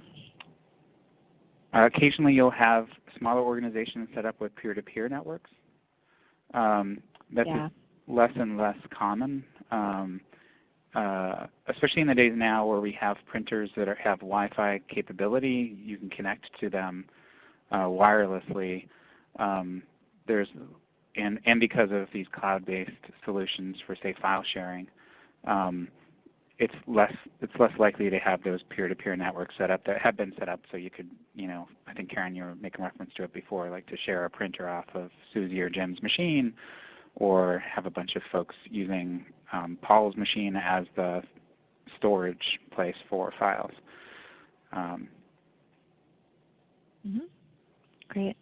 Speaker 3: occasionally you'll have smaller organizations set up with peer-to-peer networks. Um, that's yeah. less and less common, um, uh, especially in the days now where we have printers that are, have Wi-Fi capability. You can connect to them uh, wirelessly. Um, there's and and because of these cloud-based solutions for say file sharing, um, it's less it's less likely to have those peer-to-peer networks set up that have been set up so you could you know I think Karen you were making reference to it before like to share a printer off of Susie or Jim's machine, or have a bunch of folks using um, Paul's machine as the storage place for files. Um,
Speaker 2: mm -hmm. Great.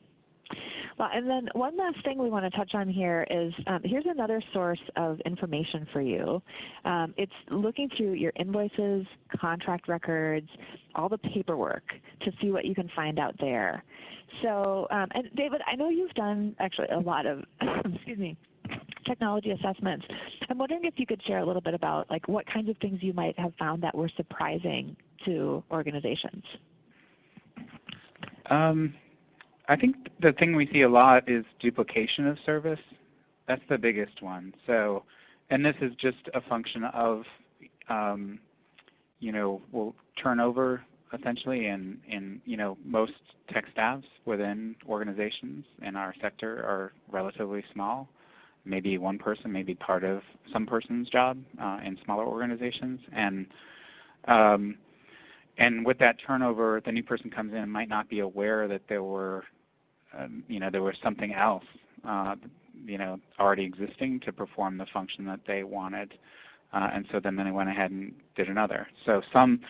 Speaker 2: Well, and then one last thing we want to touch on here is um, here's another source of information for you. Um, it's looking through your invoices, contract records, all the paperwork to see what you can find out there. So, um, and David, I know you've done actually a lot of, excuse me, technology assessments. I'm wondering if you could share a little bit about like what kinds of things you might have found that were surprising to organizations.
Speaker 3: Um, I think the thing we see a lot is duplication of service. That's the biggest one. So, and this is just a function of, um, you know, well, turnover essentially in, in, you know, most tech staffs within organizations in our sector are relatively small. Maybe one person, maybe part of some person's job uh, in smaller organizations. And um, and with that turnover, the new person comes in and might not be aware that there were um, you know, there was something else, uh, you know, already existing to perform the function that they wanted. Uh, and so then they went ahead and did another. So some,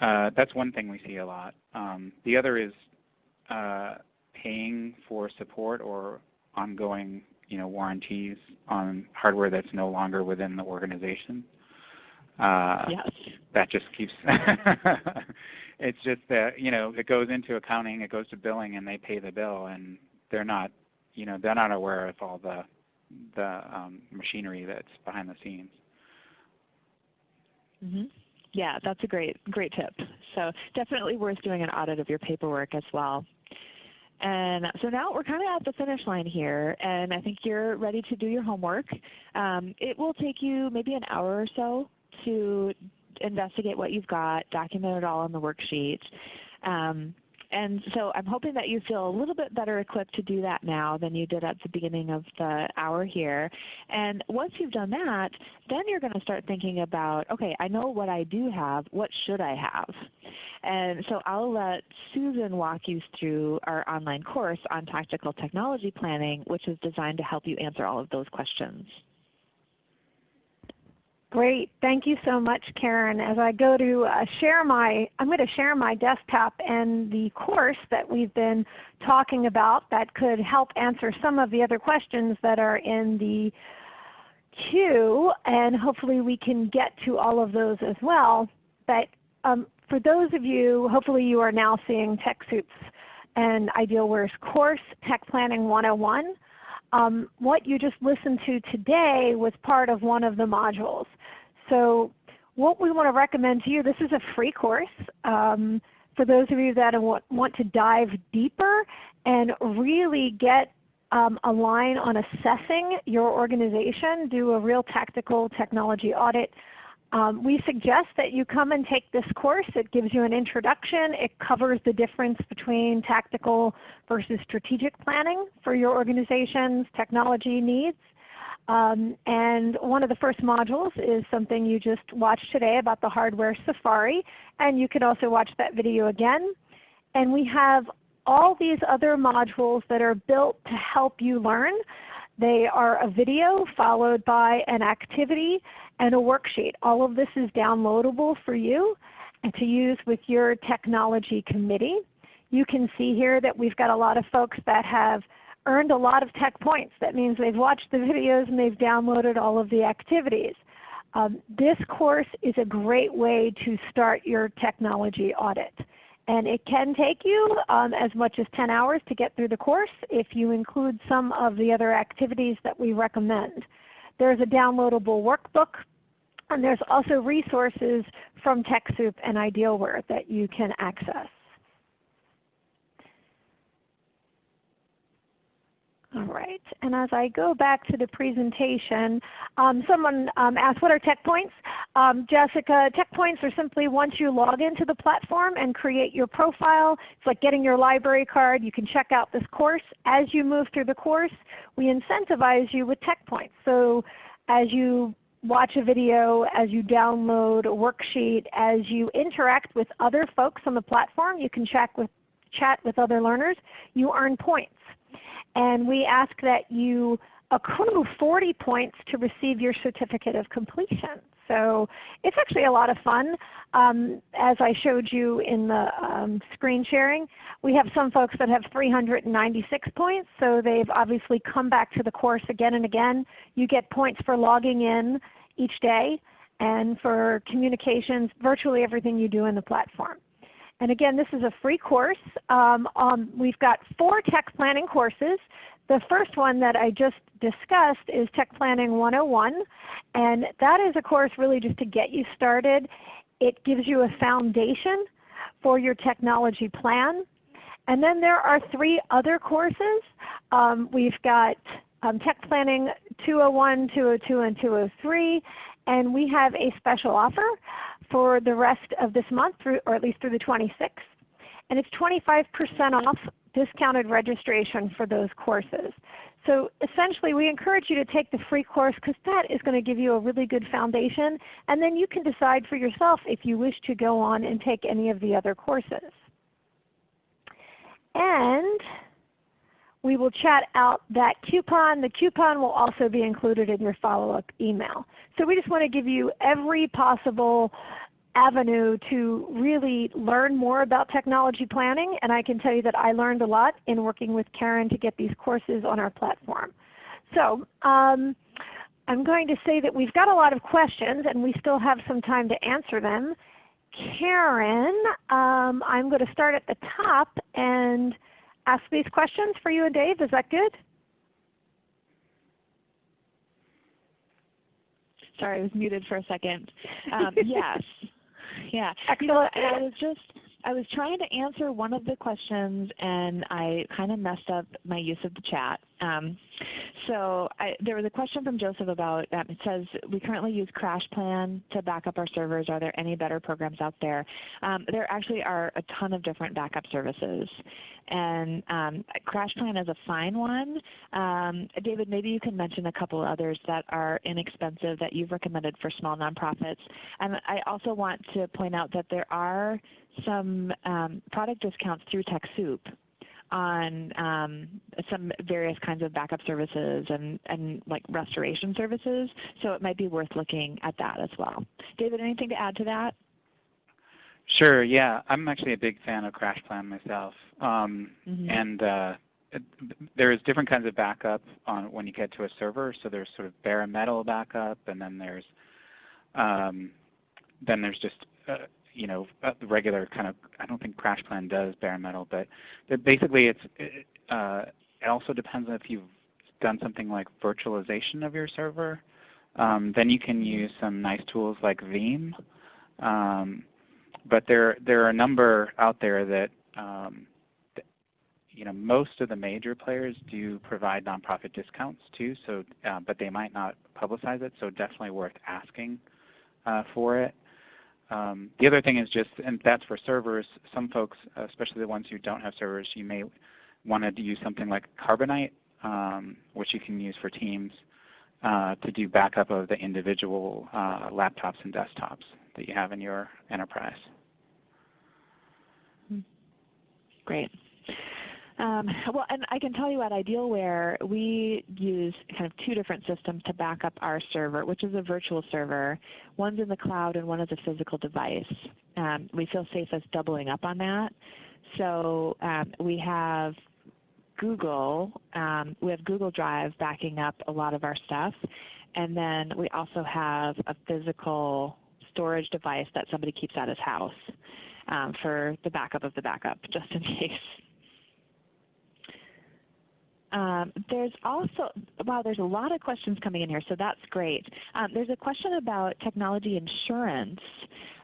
Speaker 3: uh, that's one thing we see a lot. Um, the other is uh, paying for support or ongoing you know, warranties on hardware that's no longer within the organization.
Speaker 2: Uh, yes.
Speaker 3: That just keeps it's just that you know it goes into accounting, it goes to billing, and they pay the bill, and they're not you know they're not aware of all the the um, machinery that's behind the scenes.
Speaker 2: Mm -hmm. Yeah, that's a great great tip. So definitely worth doing an audit of your paperwork as well. And so now we're kind of at the finish line here, and I think you're ready to do your homework. Um, it will take you maybe an hour or so to investigate what you've got, document it all on the worksheet. Um, and so I'm hoping that you feel a little bit better equipped to do that now than you did at the beginning of the hour here. And once you've done that, then you're going to start thinking about, okay, I know what I do have. What should I have? And so I'll let Susan walk you through our online course on tactical technology planning, which is designed to help you answer all of those questions.
Speaker 1: Great. Thank you so much, Karen. As I go to uh, share my, I'm going to share my desktop and the course that we've been talking about that could help answer some of the other questions that are in the queue, and hopefully we can get to all of those as well. But um, for those of you, hopefully you are now seeing TechSoup's and Idealware's course, Tech Planning 101. Um, what you just listened to today was part of one of the modules. So what we want to recommend to you, this is a free course. Um, for those of you that want to dive deeper and really get um, a line on assessing your organization, do a real tactical technology audit, um, we suggest that you come and take this course. It gives you an introduction. It covers the difference between tactical versus strategic planning for your organization's technology needs. Um, and one of the first modules is something you just watched today about the hardware safari. And you can also watch that video again. And we have all these other modules that are built to help you learn. They are a video followed by an activity and a worksheet. All of this is downloadable for you to use with your technology committee. You can see here that we've got a lot of folks that have earned a lot of tech points. That means they've watched the videos and they've downloaded all of the activities. Um, this course is a great way to start your technology audit. And it can take you um, as much as 10 hours to get through the course if you include some of the other activities that we recommend. There's a downloadable workbook and there's also resources from TechSoup and Idealware that you can access. All right, and as I go back to the presentation, um, someone um, asked what are tech points? Um, Jessica, tech points are simply once you log into the platform and create your profile. It's like getting your library card. You can check out this course. As you move through the course, we incentivize you with tech points. So as you watch a video, as you download a worksheet, as you interact with other folks on the platform, you can with, chat with other learners, you earn points and we ask that you accrue 40 points to receive your certificate of completion. So it's actually a lot of fun. Um, as I showed you in the um, screen sharing, we have some folks that have 396 points, so they've obviously come back to the course again and again. You get points for logging in each day and for communications, virtually everything you do in the platform. And again, this is a free course. Um, um, we've got four tech planning courses. The first one that I just discussed is Tech Planning 101. And that is a course really just to get you started. It gives you a foundation for your technology plan. And then there are three other courses. Um, we've got um, Tech Planning 201, 202, and 203. And we have a special offer for the rest of this month, through, or at least through the 26th. And it's 25% off discounted registration for those courses. So essentially we encourage you to take the free course because that is going to give you a really good foundation. And then you can decide for yourself if you wish to go on and take any of the other courses. And we will chat out that coupon. The coupon will also be included in your follow-up email. So we just want to give you every possible avenue to really learn more about technology planning. And I can tell you that I learned a lot in working with Karen to get these courses on our platform. So um, I'm going to say that we've got a lot of questions and we still have some time to answer them. Karen, um, I'm going to start at the top and ask these questions for you and Dave. Is that good?
Speaker 2: Sorry, I was muted for a second. Um, yes. Yeah.
Speaker 1: Excellent.
Speaker 2: You know, I was just I was trying to answer one of the questions and I kind of messed up my use of the chat. Um, so I, there was a question from Joseph about, um, it says, we currently use CrashPlan to back up our servers. Are there any better programs out there? Um, there actually are a ton of different backup services. And um, CrashPlan is a fine one. Um, David, maybe you can mention a couple others that are inexpensive that you've recommended for small nonprofits. And I also want to point out that there are some um, product discounts through TechSoup on um, some various kinds of backup services and, and like restoration services. So it might be worth looking at that as well. David, anything to add to that?
Speaker 3: Sure. Yeah, I'm actually a big fan of CrashPlan myself, um, mm -hmm. and uh, there's different kinds of backup on when you get to a server. So there's sort of bare metal backup, and then there's um, then there's just uh, you know, uh, the regular kind of, I don't think CrashPlan does bare metal, but basically it's, it, uh, it also depends on if you've done something like virtualization of your server. Um, then you can use some nice tools like Veeam. Um, but there, there are a number out there that, um, that, you know, most of the major players do provide nonprofit discounts too, so, uh, but they might not publicize it, so definitely worth asking uh, for it. Um, the other thing is just, and that's for servers, some folks, especially the ones who don't have servers, you may want to use something like Carbonite, um, which you can use for Teams uh, to do backup of the individual uh, laptops and desktops that you have in your enterprise.
Speaker 2: Great. Um, well, and I can tell you at Idealware, we use kind of two different systems to back up our server, which is a virtual server. One's in the cloud and one is a physical device. Um, we feel safe as doubling up on that. So um, we have Google, um, we have Google Drive backing up a lot of our stuff. And then we also have a physical storage device that somebody keeps at his house um, for the backup of the backup, just in case. Um, there's also, wow, there's a lot of questions coming in here, so that's great. Um, there's a question about technology insurance.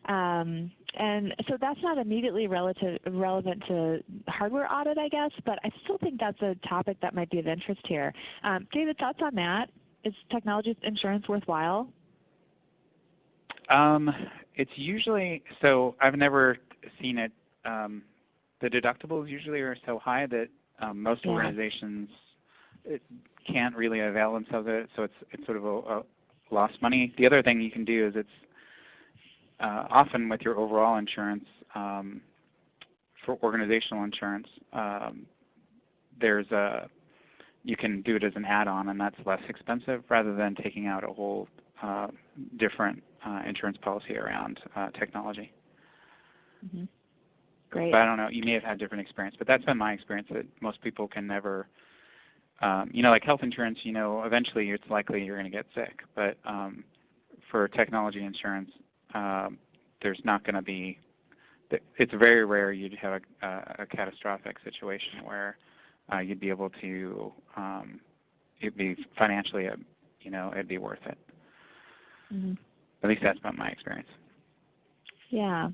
Speaker 2: Um, and so that's not immediately relative, relevant to hardware audit, I guess, but I still think that's a topic that might be of interest here. Um, David, thoughts on that? Is technology insurance worthwhile?
Speaker 3: Um, it's usually, so I've never seen it. Um, the deductibles usually are so high that um, most yeah. organizations can't really avail themselves of it, so it's, it's sort of a, a lost money. The other thing you can do is it's uh, often with your overall insurance, um, for organizational insurance, um, there's a you can do it as an add-on, and that's less expensive rather than taking out a whole uh, different uh, insurance policy around uh, technology.
Speaker 2: Mm -hmm. Great.
Speaker 3: But I don't know. You may have had different experience, but that's been my experience that most people can never. Um, you know, like health insurance, you know, eventually it's likely you're going to get sick. But um, for technology insurance, um, there's not going to be. It's very rare you'd have a, a, a catastrophic situation where uh, you'd be able to. Um, it'd be financially, a, you know, it'd be worth it.
Speaker 2: Mm -hmm.
Speaker 3: At least that's been my experience.
Speaker 2: Yeah.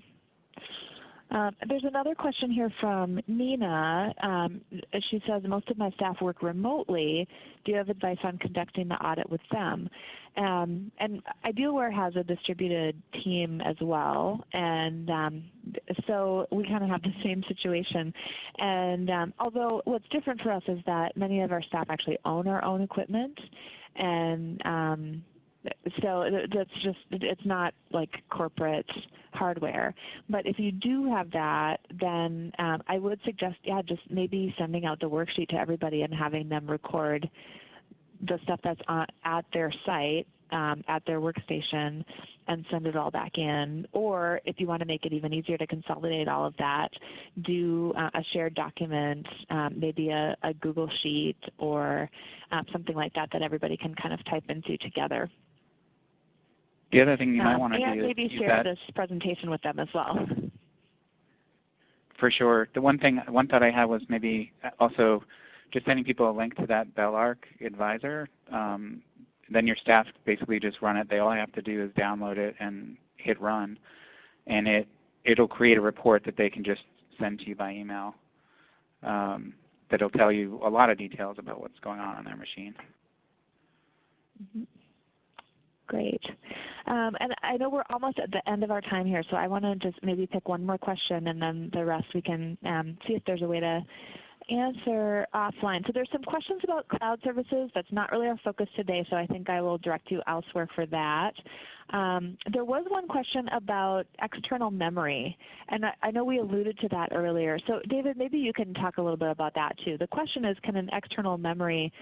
Speaker 2: Um, there's another question here from Nina. Um, she says, most of my staff work remotely. Do you have advice on conducting the audit with them? Um, and Idealware has a distributed team as well. And um, so we kind of have the same situation. And um, although what's different for us is that many of our staff actually own our own equipment. And um, so that's just it's not like corporate hardware. But if you do have that, then um, I would suggest yeah, just maybe sending out the worksheet to everybody and having them record the stuff that's on, at their site um, at their workstation and send it all back in. Or if you want to make it even easier to consolidate all of that, do uh, a shared document, um, maybe a, a, Google Sheet or um, something like that that everybody can kind of type into together.
Speaker 3: The other thing you might want to
Speaker 2: do
Speaker 3: is
Speaker 2: maybe share this presentation with them as well.
Speaker 3: For sure. The one thing, one thought I had was maybe also just sending people a link to that Belarc advisor. Um, then your staff basically just run it. They all have to do is download it and hit run, and it it'll create a report that they can just send to you by email um, that'll tell you a lot of details about what's going on on their machine.
Speaker 2: Mm -hmm. Great. Um, and I know we're almost at the end of our time here, so I want to just maybe pick one more question and then the rest we can um, see if there's a way to answer offline. So there's some questions about cloud services. That's not really our focus today, so I think I will direct you elsewhere for that. Um, there was one question about external memory, and I, I, know we alluded to that earlier. So David, maybe you can talk a little bit about that too. The question is, can an external memory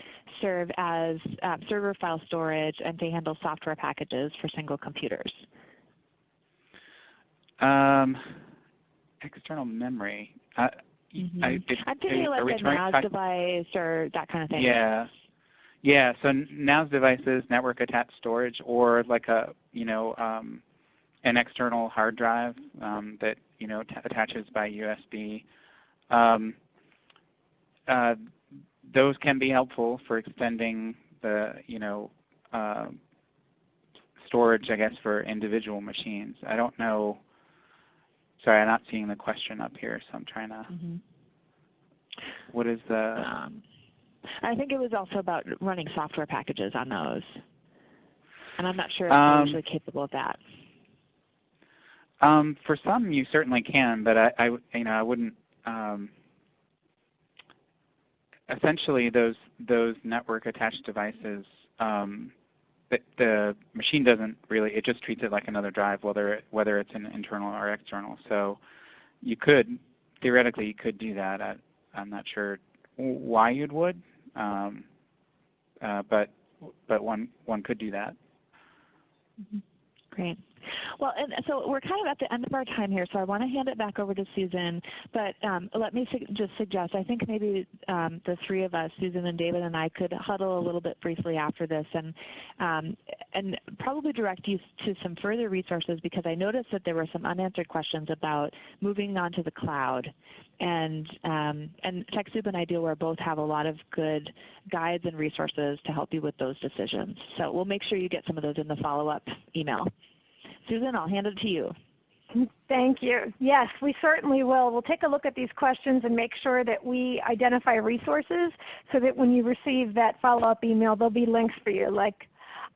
Speaker 2: serve as um, server file storage and to handle software packages for single computers?
Speaker 3: Um, external memory. Uh,
Speaker 2: Mm -hmm. I, it, I'm thinking like a NAS device or that kind of thing.
Speaker 3: Yeah. Yeah, so NAS devices, network attached storage, or like a you know um, an external hard drive um, that you know attaches by USB. Um, uh, those can be helpful for extending the you know uh, storage, I guess, for individual machines. I don't know. Sorry, I'm not seeing the question up here, so I'm trying to. Mm -hmm. What is the? Um,
Speaker 2: I think it was also about running software packages on those, and I'm not sure if um, they're usually capable of that.
Speaker 3: Um, for some, you certainly can, but I, I you know, I wouldn't. Um, essentially, those those network attached devices um, the, machine doesn't really, it just treats it like another drive whether, whether it's an internal or external. So you could, theoretically you could do that. I, am not sure why you would, um, uh, but, but one, one could do that.
Speaker 2: Mm -hmm. Great. Well, and so we're kind of at the end of our time here, so I want to hand it back over to Susan. But um, let me su just suggest, I think maybe um, the three of us, Susan and David and I, could huddle a little bit briefly after this and, um, and probably direct you to some further resources because I noticed that there were some unanswered questions about moving on to the cloud. And, um, and TechSoup and Idealware both have a lot of good guides and resources to help you with those decisions. So we'll make sure you get some of those in the follow-up email. Susan, I'll hand it to you.
Speaker 1: Thank you. Yes, we certainly will. We'll take a look at these questions and make sure that we identify resources so that when you receive that follow-up email, there'll be links for you like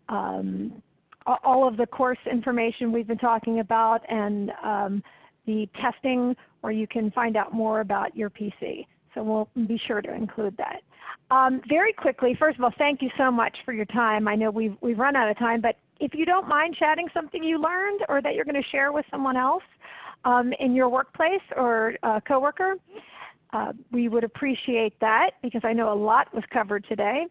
Speaker 1: um, all of the course information we've been talking about and um, the testing where you can find out more about your PC. So we'll be sure to include that. Um, very quickly, first of all, thank you so much for your time. I know we've, we've run out of time, but if you don't mind chatting something you learned or that you're going to share with someone else um, in your workplace or a coworker, uh, we would appreciate that because I know a lot was covered today.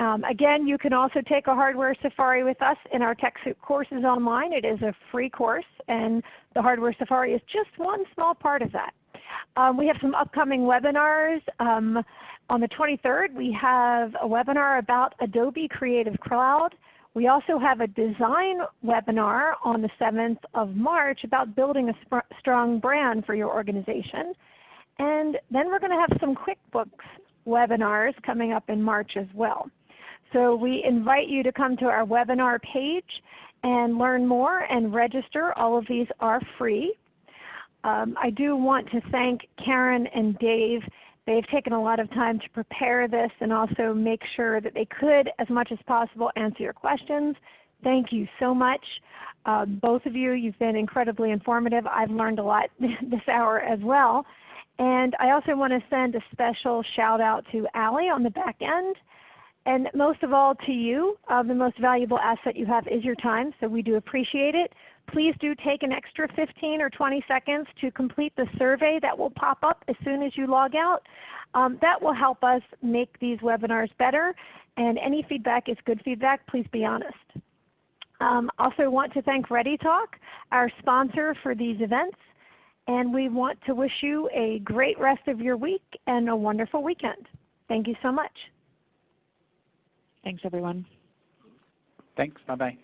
Speaker 1: Um, again, you can also take a hardware safari with us in our TechSoup courses online. It is a free course and the hardware safari is just one small part of that. Um, we have some upcoming webinars. Um, on the 23rd we have a webinar about Adobe Creative Cloud. We also have a design webinar on the 7th of March about building a strong brand for your organization. And then we're going to have some QuickBooks webinars coming up in March as well. So we invite you to come to our webinar page and learn more and register. All of these are free. Um, I do want to thank Karen and Dave They've taken a lot of time to prepare this and also make sure that they could, as much as possible, answer your questions. Thank you so much. Uh, both of you, you've been incredibly informative. I've learned a lot this hour as well. And I also want to send a special shout out to Allie on the back end. And most of all to you, uh, the most valuable asset you have is your time, so we do appreciate it. Please do take an extra 15 or 20 seconds to complete the survey that will pop up as soon as you log out. Um, that will help us make these webinars better. And any feedback is good feedback. Please be honest. Um, also want to thank ReadyTalk, our sponsor for these events. And we want to wish you a great rest of your week and a wonderful weekend. Thank you so much.
Speaker 2: Thanks everyone.
Speaker 3: Thanks. Bye-bye.